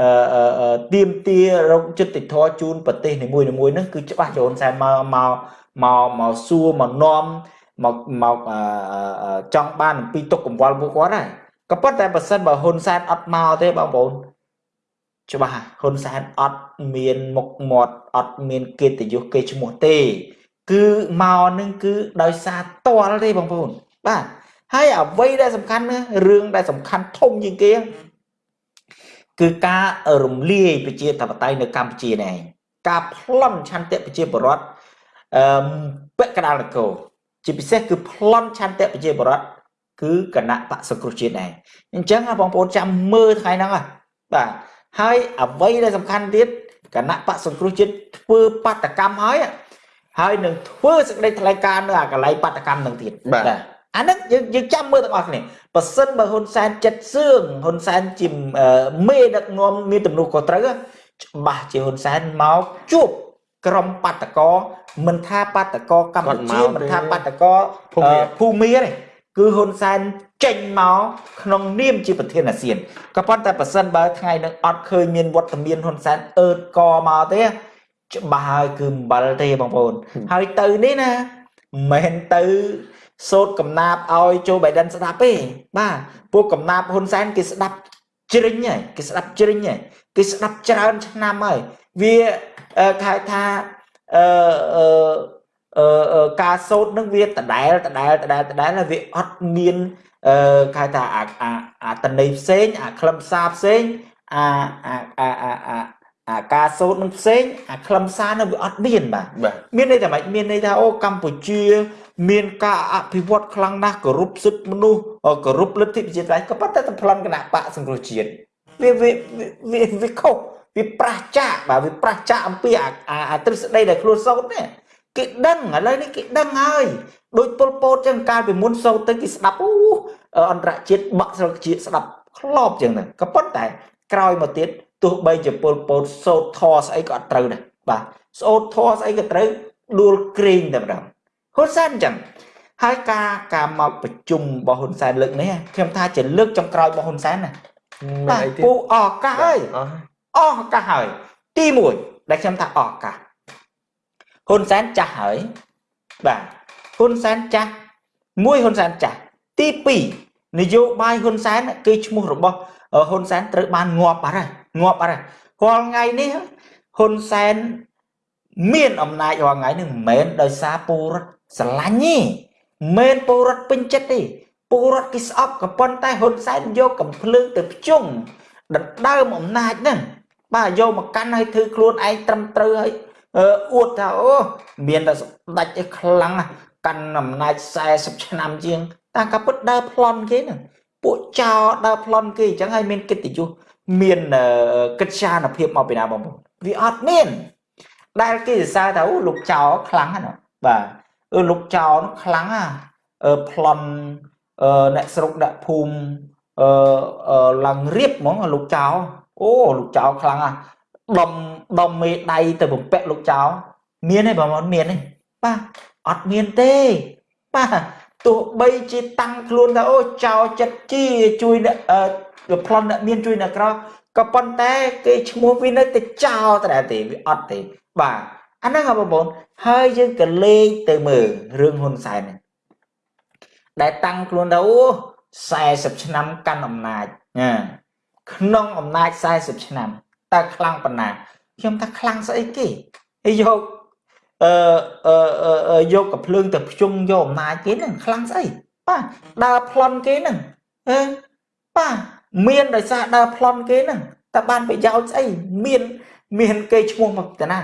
អឺទៀមទារោគចិត្តធរជូនប្រទេសនីមួយៗហ្នឹងគឺច្បាស់ជាហ៊ុនសែនមកមកមកមកសួរមកនាំមកមកចង់បានអំពីទុកកង្វល់ពួកគាត់ហើយក៏ប៉ុន្តែបើសិនបើហ៊ុនសែនអត់មកទេបងប្អូនច្បាស់ហ៊ុនសែនអត់មានមុខមាត់អត់មានកិត្តិយសគេឈ្មោះទេ គឺមកនឹងគឺដោយសារតល់ទេបងប្អូនបាទហើយអ្វីដែលសំខាន់ណារឿងដែលសំខាន់ធំជាងគេគឺការរំលាយប្រជាធិបតេយ្យនៅកម្ពុជានេះការប្លន់ឆន្ទៈប្រជាពលរដ្ឋអឺពាក់កណ្ដាលនគរជាពិសេសគឺប្លន់ឆន្ទៈប្រជាពលរដ្ឋគឺគណៈបកសង្គ្រោះជាតិដែរអញ្ចឹងបងប្អូនចាំមើលថ្ងៃហ្នឹងបាទហើយអ្វីដែលសំខាន់ទៀតគណៈបកសង្គ្រោះជាតិធ្វើបាតកម្មហើយ ហើយនឹងធ្វើសេចក្តីថ្លែងការណ៍នៅអាកន្លែងបាតកម្មនឹងទៀតបាទអាហ្នឹងយើងយើងចាំមើលទាំងអស់គ្នាបើសិនបើហ៊ុនសែនចិត្តសឿងហ៊ុនសែនជាមេដឹកនាំមានទំនួលខុសត្រូវច្បាស់ជាហ៊ុនសែនមកជួបក្រុមបាតកោមិនថាបាតកោកម្ពុជាមិនថាបាតកោភូមាទេគឺហ៊ុនសែនចេញមកក្នុងនាមជាប្រធានអាស៊ានក៏ប៉ុន្តែប៉ះសិនបើថ្ងៃនឹងអត់ឃើញមានវត្តមានហ៊ុនសែនអឺតកមកទេ ច្បាស់ហើយគឺអំបិលទេបងប្អូន ហើយទៅនេះណាមិនមែនទៅសូត្រកំណាបឲ្យโจបៃដិនស្ដាប់ទេបាទពួកកំណាបហ៊ុនសែនគេស្ដាប់ជ្រិញហើយគេស្ដាប់ជ្រិញហើយគេស្ដាប់ច្រើនឆ្នាំហើយវាគេថាអឺអឺការសូត្រនឹងវាដដែលដដែលដដែលដដែលវាអត់មានអឺគេថាអាអាតន័យផ្សេងអាខ្លឹមសារផ្សេងអាអាអាអា អាការសូត្រនឹងផ្សេងអាខ្លឹមសារនឹងវាអត់មានបាទមានន័យថាម៉េចមានន័យថាអូកម្ពុជា មានការអភិវឌ្ឍខ្លាំងណាស់គោរពសិទ្ធិមនុស្សគោរពលទ្ធិប្រជាធិបតេយ្យក៏ប៉ុន្តែតែប្លន់គណៈបកសង្គ្រោះជាតិវាវាវាវាខុសវាប្រះចាកបាទវាប្រះចាកអំពីអាទ្រឹស្ដីដែលខ្លួនសូត្រនេះគេដឹងឥឡូវនេះគេដឹងហើយដូចពលពតចឹងកាលពីមុនសូត្រទៅគេស្ដាប់អូអន្តរជាតិបាក់ស្រុកជាតិស្ដាប់ខ្លោបចឹងទៅក៏ប៉ុន្តែក្រោយមកទៀត ទោះបីជាពលពតសូត្រធរស្អីក៏អត់ត្រូវដែរបាទសូត្រធរស្អីក៏ត្រូវដួលក្រែងតែម្ដងហ៊ុនសែនចឹងហើយការការមកប្រជុំរបស់ហ៊ុនសែនលើកនេះខ្ញុំថាជាលើកចុងក្រោយរបស់ហ៊ុនសែនណាបាទពូអស់កាសហើយអស់កាសហើយទី1ដែលខ្ញុំថាអស់កាសហ៊ុនសែនចាស់ហើយបាទហ៊ុនសែនចាស់មួយហ៊ុនសែនចាស់ទី2នយោបាយហ៊ុនសែនគេឈ្មោះរបស់ហ៊ុនសែនត្រូវបានងាប់បាត់ហើយ ងាប់បាត់ហើយរាល់ថ្ងៃនេះហ៊ុនសែនមានអំណាចរាល់ថ្ងៃនេះមិនមែនដោយសារពលរដ្ឋស្រឡាញ់ទេមិនមែនពលរដ្ឋពេញចិត្តទេពលរដ្ឋគេស្អប់ក៏ប៉ុន្តែហ៊ុនសែនយកកំភ្លើងទៅភ្ជុងដណ្ដើមអំណាចហ្នឹងបាទយកមកកាន់ឲ្យធ្វើខ្លួនឯងត្រឹមត្រូវឲ្យអួតថាអូមានតែស្ដេចឯខ្លាំងកាន់អំណាច40ឆ្នាំជាងតាមកាពិតដើរប្លន់គេហ្នឹងពួកចោដើរប្លន់គេអញ្ចឹងហើយមានកិត្តិយស មានកិត្យានុភាពមកពីណាបងប្អូនវាអត់មាន ដែលគេសរសើរថាអូលោកចោខ្លាំងណាបាទអឺលោកចោនោះខ្លាំងណាអឺប្លន់អឺអ្នកស្រុកដាក់ភូមិអឺឡើងរៀបហ្មងលោកចោអូលោកចោខ្លាំងណាដុំដុំមេដៃទៅបំពាក់លោកចៅមានទេបងប្អូនមានទេបាទអត់មានទេបាទទោះបីជាតាំងខ្លួនថាអូចៅចិត្តជាជួយអ្នក ប្លន់អ្នកមានជួយអ្នកក្រក៏ប៉ុន្តែគេឈ្មោះវានៅតែចោលតែទេវាអត់ទេបាទអាហ្នឹងបងប្អូនហើយយើងក៏លេងទៅមើលរឿងហ៊ុនសែននេះដែលតាំងខ្លួនថាអូ40ឆ្នាំកាន់អំណាចណាក្នុងអំណាច40ឆ្នាំតើខ្លាំងប៉ុណ្ណាខ្ញុំថាខ្លាំងស្អីគេហើយយកអឺអឺយកកំភ្លើងទៅភ្ជុំយកអំណាចគេហ្នឹងខ្លាំងស្អីបាទដើរប្លន់គេហ្នឹងអឺបាទ មានដោយសារដើរប្លន់គេហ្នឹងតើបានប្រយោជន៍ស្អីមាន មានគេឈ្មោះមកតាណា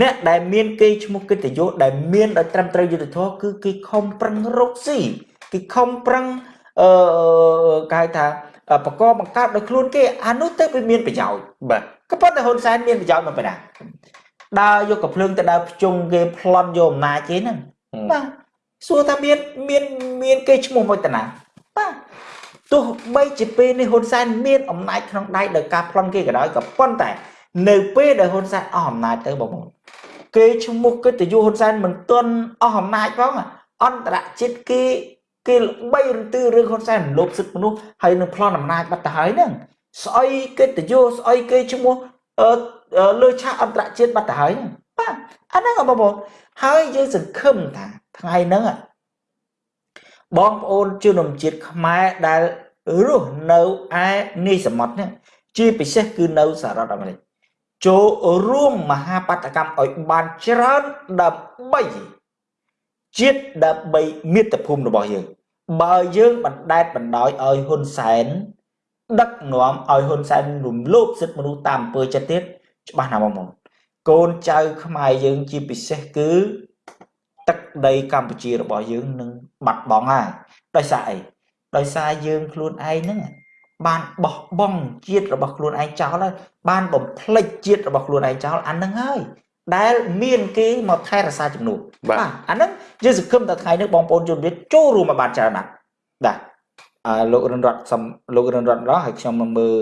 អ្នកដែលមានគេឈ្មោះកិត្តិយសដែលមានដោយត្រឹមត្រូវយុត្តិធម៌គឺគេខំប្រឹងរកស៊ីគេខំប្រឹងអឺគេហៅថាបកបង្កើតដោយខ្លួនគេអានោះទៅវាមានប្រយោជន៍បាទក៏ប៉ុន្តែហ៊ុនសែនមានប្រយោជន៍មកបណ្ដាដើរយកកំភ្លើងទៅដើរភ្ជុងគេប្លន់យកអំណាចគេហ្នឹងបាទសួរថាមានមានមានគេឈ្មោះមួយតាណាបា ទទោះបីជាពេលនេះហ៊ុនសែនមានអំណាចក្នុងដៃដោយការប្លន់គេក៏ដោយក៏ប៉ុន្តែ នៅពេលដែលហ៊ុនសែនអស់អំណាចទៅបងប្អូនគេឈ្មោះកិត្តិយសហ៊ុនសែនមិនទាន់អស់អំណាចផងអន្តរជាតិគេគេល្បីរន្ទឺរឿងហ៊ុនសែនលោភសិទ្ធិមនុស្សហើយនឹងប្លន់អំណាចបាត់ទៅហើយហ្នឹងស្អីកិត្តិយសស្អីគេឈ្មោះអឺលើឆាកអន្តរជាតិបាត់ទៅហើយបាទអាហ្នឹងបងប្អូនហើយយើងសង្ឃឹមថាថ្ងៃហ្នឹង បងប្អូនជនជាតិខ្មែរដែលរស់នៅឯនីសមុទ្រនេះជាពិសេសគឺនៅសហរដ្ឋអាមេរិកចូលរួមមហាបដកម្មឲ្យបានច្រើនដើម្បីជាតិដើម្បីមាតុភូមិរបស់យើង បើយើងបណ្ដែតបណ្ដោយឲ្យហ៊ុនសែនដឹកនាំឲ្យហ៊ុនសែនរំលោភសិទ្ធិមនុស្សតាមអំពើចិត្តទៀតច្បាស់ណាស់បងប្អូនកូនចៅខ្មែរយើងជាពិសេសគឺ ទឹកដីកម្ពុជារបស់យើងនឹងបាត់បង់ហើយដោយសារអីដោយសារយើងខ្លួនឯងហ្នឹងបានបោះបង់ជាតិរបស់ខ្លួនឯងចោលហើយបានបំភ្លេចជាតិរបស់ខ្លួនឯងចោលអានឹងហើយដែលមានគេមកថែរក្សាជំនួសបាទអាហ្នឹងយើងសង្ឃឹមថាថ្ងៃនេះបងប្អូនជនជាតិចូលរួមមកបានច្រើនណាស់បាទអឺលោករិនរតសំលោករិនរតម្ដងហើយខ្ញុំមកមើល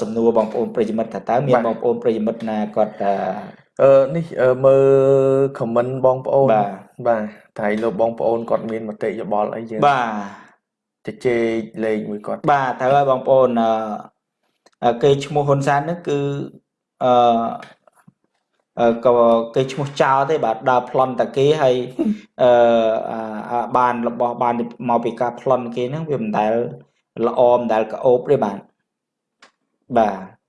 សំណួរបងប្អូនប្រិយមិត្តថាតើមានបងប្អូនប្រិយមិត្តណាគាត់ អឺនេះមើលខមមិនបងប្អូនបាទបាទតែលោកបងប្អូនគាត់មានមតិយោបល់អីយើងបាទជជែកលេងមួយគាត់បាទត្រូវហើយបងប្អូនអឺគេឈ្មោះហ៊ុនសែននេះគឺអឺក៏គេឈ្មោះចោលទេបាទដើរប្លន់តាគេហើយអឺបានរបស់បានមកពីការប្លន់គេហ្នឹងវាមិនដែលល្អមិនដែលក្អូបទេបាទបាទ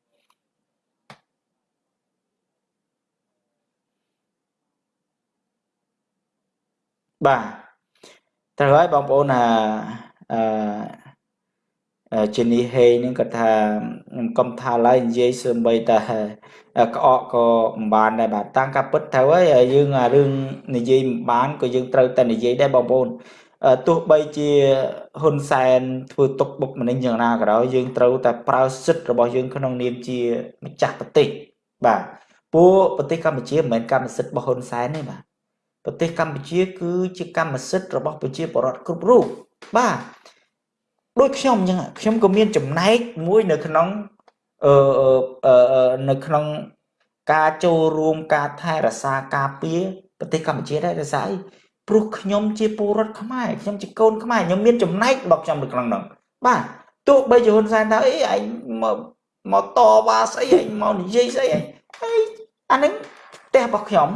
បាទត្រូវហើយបងប្អូនអាអឺជានេះហេនឹងគាត់ថាខ្ញុំកុំថាឡើយនិយាយសម្បីតែក្អកក៏មិនបានដែរបាទតាំងការពិតត្រូវហើយយើងអារឿងនិយាយមិនបានក៏យើងត្រូវតែនិយាយដែរបងប្អូនទោះបីជាហ៊ុនសែនធ្វើទុកបុកម្នេញយ៉ាងណាក៏ដោយយើងត្រូវតែប្រើសិទ្ធិរបស់យើងក្នុងនាមជាម្ចាស់ប្រទេសបាទពួកប្រទេសកម្ពុជាមិនមែនកម្មសិទ្ធិរបស់ហ៊ុនសែនទេបាទ ប្រទេសកម្ពុជា គឺជាកម្មសិទ្ធិរបស់ប្រជាពលរដ្ឋគ្រប់រូបបាទដូចខ្ញុំអញ្ចឹងខ្ញុំក៏មានចំណែកមួយនៅក្នុងអឺនៅក្នុងការចូលរួមការថែរក្សាការពារប្រទេសកម្ពុជាដែររសាអីព្រោះខ្ញុំជាពលរដ្ឋខ្មែរខ្ញុំជាកូនខ្មែរខ្ញុំមានចំណែករបស់ខ្ញុំនៅក្នុងនោះបាទទោះបីជាហ៊ុនសែនថាអីឯងមកមកតវ៉ាស្អីឯងមកនិយាយស្អីឯងហើយអានឹងផ្ទះរបស់ខ្ញុំ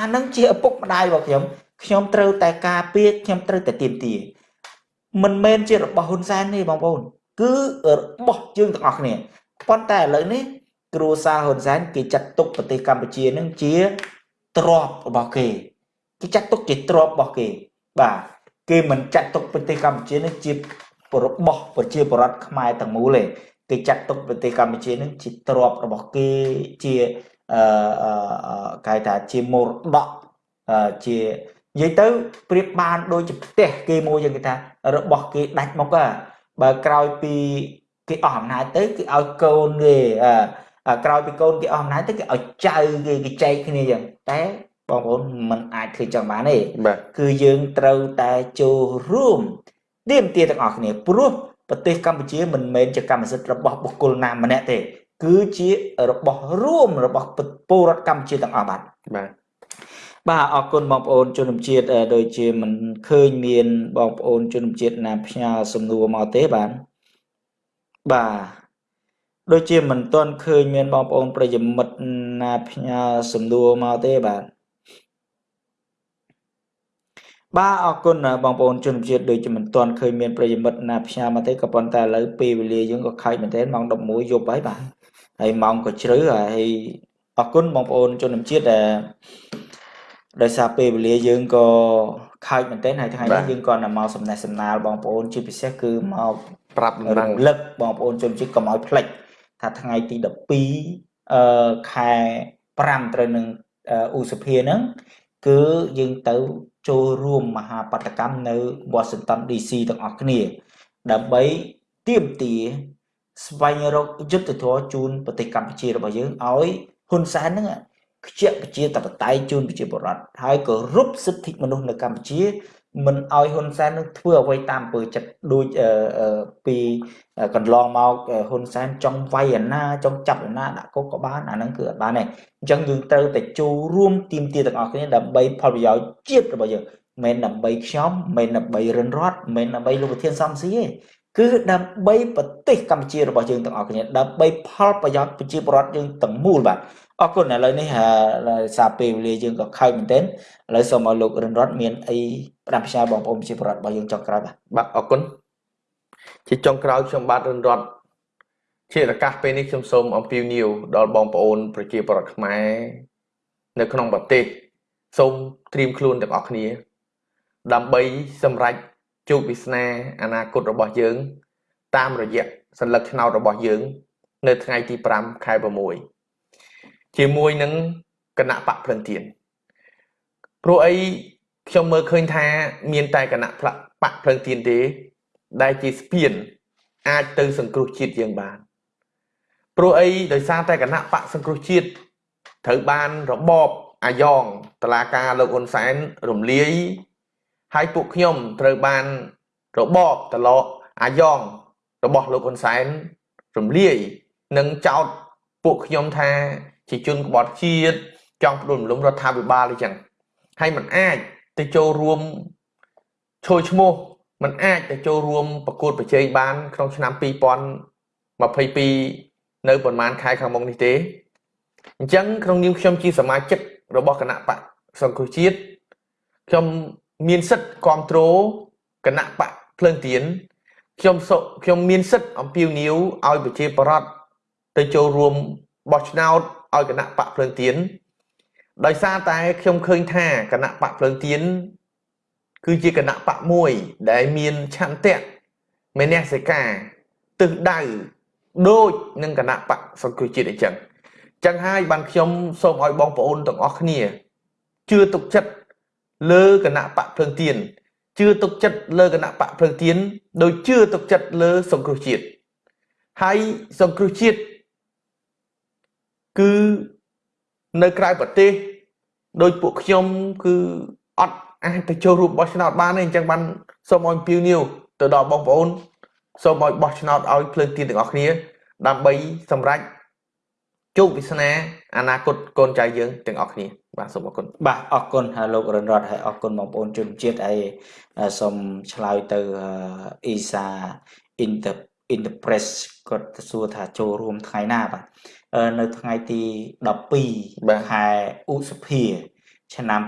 អានឹងជាឪពុកម្ដាយរបស់ខ្ញុំខ្ញុំត្រូវតែការពារខ្ញុំត្រូវតែទៀមទាមិនមែនជារបស់ហ៊ុនសែនទេបងប្អូន គឺរបស់យើងទាំងអស់គ្នាប៉ុន្តែឥឡូវនេះគ្រួសារហ៊ុនសែនគេចាត់ទុកប្រទេសកម្ពុជានឹងជាទ្របរបស់គេគេចាត់ទុកជាទ្របរបស់គេ បាទគេមិនចាត់ទុកប្រទេសកម្ពុជានឹងជារបស់ប្រជាពលរដ្ឋខ្មែរទាំងមូលទេគេចាត់ទុកប្រទេសកម្ពុជានឹងជាទ្របរបស់គេជា អឺគេថាជាមរតកជានិយាយទៅប្រៀបបានដូចជាផ្ទះគេមួយយ៉ាងគេថារបស់គេដាច់មកបើក្រោយពីគេអស់អំណាចទៅគេឲ្យកូនគេក្រោយពីកូនគេអស់អំណាចទៅគេឲ្យចៅគេគេចែកគ្នាយ៉ាងតែបងប្អូនมันអាចធ្វើចឹងបានទេគឺយើងត្រូវតែចូលរួមទៀមទាទាំងអស់គ្នាព្រោះប្រទេសកម្ពុជាមិនមែនជាកម្មសិទ្ធិរបស់បុគ្គលណាម្នាក់ទេ គឺជារបស់រួមរបស់ពលរដ្ឋកម្ពុជាទាំងអស់បាទបាទបាទអរគុណបងប្អូនជនជាតិដូចជាមិនឃើញមានបងប្អូនជនជាតិណាផ្ញើសំណួរមកទេបាទបាទដូចជាមិនទាន់ឃើញមានបងប្អូនប្រិយមិត្តណាផ្ញើសំណួរមកទេបាទបាទអរគុណបងប្អូនជនជាតិដូចជាមិនទាន់ឃើញមានប្រិយមិត្តណាផ្ញើមកទេក៏ប៉ុន្តែឥឡូវពេលវេលាយើងក៏ខើចមែនទែនម៉ោង11យប់ហើយបាទ ហើយម៉ោងក៏ជ្រៅហើយអរគុណបងប្អូនជនជាតិដែលដោយសារពេលវេលាយើងក៏ខើចមែនទែនហើយថ្ងៃនេះយើងក៏មកសំណេះសំណាលបងប្អូនជាពិសេសគឺមកប្រាប់រំលឹកបងប្អូនជនជាតិកុំឲ្យភ្លេចថាថ្ងៃទី12អឺខែ5ត្រូវនឹងឧសភាហ្នឹងគឺយើងទៅចូលរួមមហាបដកម្មនៅ Washington DC ទាំងអស់គ្នា ដើម្បីទៀមទា ស្វែងរកយុទ្ធធម៌ជូនប្រទេសកម្ពុជារបស់យើងឲ្យហ៊ុនសែនហ្នឹងខ្ជាក់ប្រជាតបតៃជូនប្រជាពលរដ្ឋហើយក៏រົບសិទ្ធិមនុស្សនៅកម្ពុជាមិនឲ្យហ៊ុនសែននឹងធ្វើអ្វីតាមពើចិត្តដូចពីកន្លងមកហ៊ុនសែនចង់វាយអាណាចង់ចាប់អាណាដាក់គុកក៏បានអាហ្នឹងគឺអត់បានទេអញ្ចឹងយើងត្រូវតែចូលរួមទីមទាទាំងអស់គ្នាដើម្បីផលប្រយោជន៍ជាតិរបស់យើងមិនដើម្បីខ្ញុំមិនដើម្បីរិនរតមិនដើម្បីលោកប្រធានសំស៊ីទេ គឺដើម្បីប្រទេសកម្ពុជារបស់យើងទាំងអស់គ្នាដើម្បីផលប្រយោជន៍ប្រជាពលរដ្ឋយើងទាំងមូលបាទអរគុណឥឡូវនេះសារពេលវេលាយើងក៏ខើចមែនទែនឥឡូវសូមឲ្យលោករិនរតមានអីផ្ដាំផ្ញើបងប្អូនប្រជាពលរដ្ឋរបស់យើងចុងក្រោយបាទបាទអរគុណជាចុងក្រោយខ្ញុំបាទរិនរតជាឱកាសពេលនេះខ្ញុំសូមអំពាវនាវដល់បងប្អូនប្រជាពលរដ្ឋខ្មែរនៅក្នុងប្រទេសសូមត្រៀមខ្លួនទាំងអស់គ្នា ដើម្បីសម្រេច ជោគវាសនាអនាគតរបស់យើង តាមរយៈសញ្ញាឆ្នោតរបស់យើង នៅថ្ងៃទី5ខែ6ជាមួយនឹងគណៈបកភ្លឹងទៀនព្រោះអីខ្ញុំមើលឃើញថា មានតែគណៈបកភ្លឹងទៀនទេ ដែលជាស្ពាន អាចទៅសង្គ្រោះជាតិយើងបានព្រោះអីដោយសារតែគណៈបកសង្គ្រោះជាតិត្រូវបានរបបអាយ៉ងតឡាការលោកហ៊ុនសែនរំលាយ ហើយពួកខ្ញុំត្រូវបានរបបតឡអាយ៉ងរបស់លោកហ៊ុនសែនរំលាយនិងចោទពួកខ្ញុំថាជាជនក្បត់ជាតិចង់ផ្ដួលរំលំរដ្ឋាភិបាលអញ្ចឹងហើយมันអាចទៅចូលរួមឈយឈ្មោះมันអាចទៅចូលរួមប្រកួតប្រជែងបានក្នុងឆ្នាំ2022នៅប្រហែលខែខាងមុខនេះទេអញ្ចឹងក្នុងនាមខ្ញុំជាសមាជិករបស់គណៈបកសង្គ្រោះជាតិខ្ញុំ មានសិទ្ធិគ្រប់គ្រងគណៈបកភ្លើងទៀនខ្ញុំខ្ញុំមានសិទ្ធិអំពាវនាវឲ្យប្រជាប្រដ្ឋទៅចូលរួមបោះឆ្នោតឲ្យគណៈបកភ្លើងទៀនដោយសារតែខ្ញុំឃើញថាគណៈបកភ្លើងទៀនគឺជាគណៈបកមួយដែលមានឆន្ទៈមេនសិកាទិសដៅដូចនឹងគណៈបកសង្គ្រោះជាតិអញ្ចឹងចឹងហើយបានខ្ញុំសូមឲ្យបងប្អូនទាំងអស់គ្នាជឿទុកចិត្ត លើគណៈបកភ្លើងទៀនជឿទុកចិត្តលើគណៈបកភ្លើងទៀនដោយជឿទុកចិត្តលើសង្គ្រោះជាតិហើយសង្គ្រោះជាតិគឺនៅក្រៅប្រទេសដោយពួកខ្ញុំគឺអត់អាចទៅចូលរួមបោះឆ្នោតបានទេអញ្ចឹងបានសូមឲ្យពីវនីវទៅដល់បងប្អូនសូមឲ្យបោះឆ្នោតឲ្យភ្លើងទៀនទាំងអស់គ្នា ដើម្បីសម្រេច ជោគវាសនាអនាគតកូនចៅយើងទាំងអស់គ្នាបាទសូមអរគុណបាទអរគុណលោករនរតហើយអរគុណបងប្អូនជនជាតិហើយសូមឆ្លើយទៅអ៊ីសា Inter Interpress គាត់ទៅសួរថាចូលរួមថ្ងៃណាបាទនៅថ្ងៃទី12ខែឧសភា ឆ្នាំ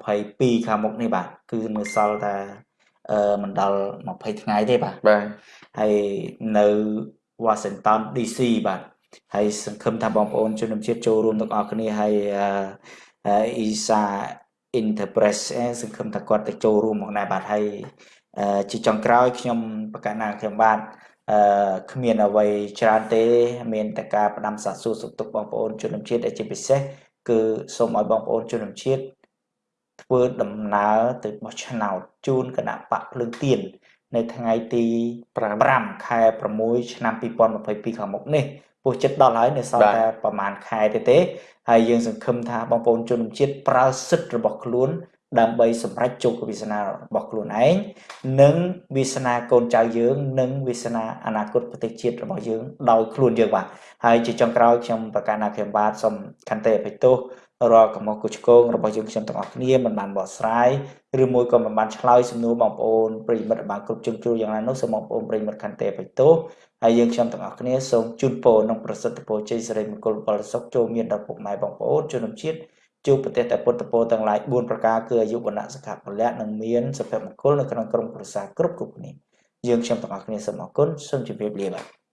2022ខាងមុខនេះបាទគឺនៅសល់តែអឺមិនដល់20ថ្ងៃទេបាទបាទហើយនៅ Washington DC បាទ ហើយសង្ឃឹមថាបងប្អូនជនជាតិចូលរួមទាំងអស់គ្នាហើយអ៊ីសា Interpress សង្ឃឹមថាគាត់ទៅចូលរួមមកដែរបាទហើយជាចុងក្រោយខ្ញុំប្រកាសណាខ្ញុំបាទអឺគ្មានអ្វីច្រើនទេ មានតែការផ្ដាំសាកសួរសុខទុក្ខបងប្អូនជនជាតិដែលជាពិសេសគឺសូមឲ្យបងប្អូនជនជាតិធ្វើដំណើរទៅបោះឆ្នោតជូនគណៈបកភ្លើងទៀននៅថ្ងៃទី5ខែ6ឆ្នាំ2022ខាងមុខនេះ ពោះចិត្តដល់ហើយនៅសល់តែប្រហែលខែទេទេហើយយើងសង្ឃឹមថាបងប្អូនជនជាតិប្រើសិទ្ធិរបស់ខ្លួនដើម្បីសម្រេចជោគវាសនារបស់ខ្លួនឯងនិងវាសនាកូនចៅយើងនិងវាសនាអនាគតប្រទេសជាតិរបស់យើងដោយខ្លួនយើងបាទហើយជាចុងក្រោយខ្ញុំប្រកាសណាខ្ញុំបាទសូមខន្តីអភ័យទោសរាល់កំហុសកុសឆ្គងរបស់យើងខ្ញុំទាំងអស់គ្នាមិនបានបកស្រាយឬមួយក៏មិនបានឆ្លើយសំណួរបងប្អូនប្រិយមិត្តបានគ្រប់ជ្រុងជ្រោយយ៉ាងណានោះសូមបងប្អូនប្រិយមិត្តខន្តីអភ័យទោស ហើយយើងខ្ញុំទាំងអស់គ្នាសូមជូនពរនិងប្រសិទ្ធពរជ័យសិរីមង្គលផលសុខចូលមានដល់ពុកម៉ែបងប្អូនជនជាតិជួបប្រទេសតែពុទ្ធពរទាំងឡាយ4ប្រការគឺអាយុវណ្ណៈសុខៈពលៈនិងមានសុភមង្គលនៅក្នុងក្រុមគ្រួសារគ្រប់គ្រប់គ្នាយើងខ្ញុំទាំងអស់គ្នាសូមអរគុណសូមជម្រាបលាបាទ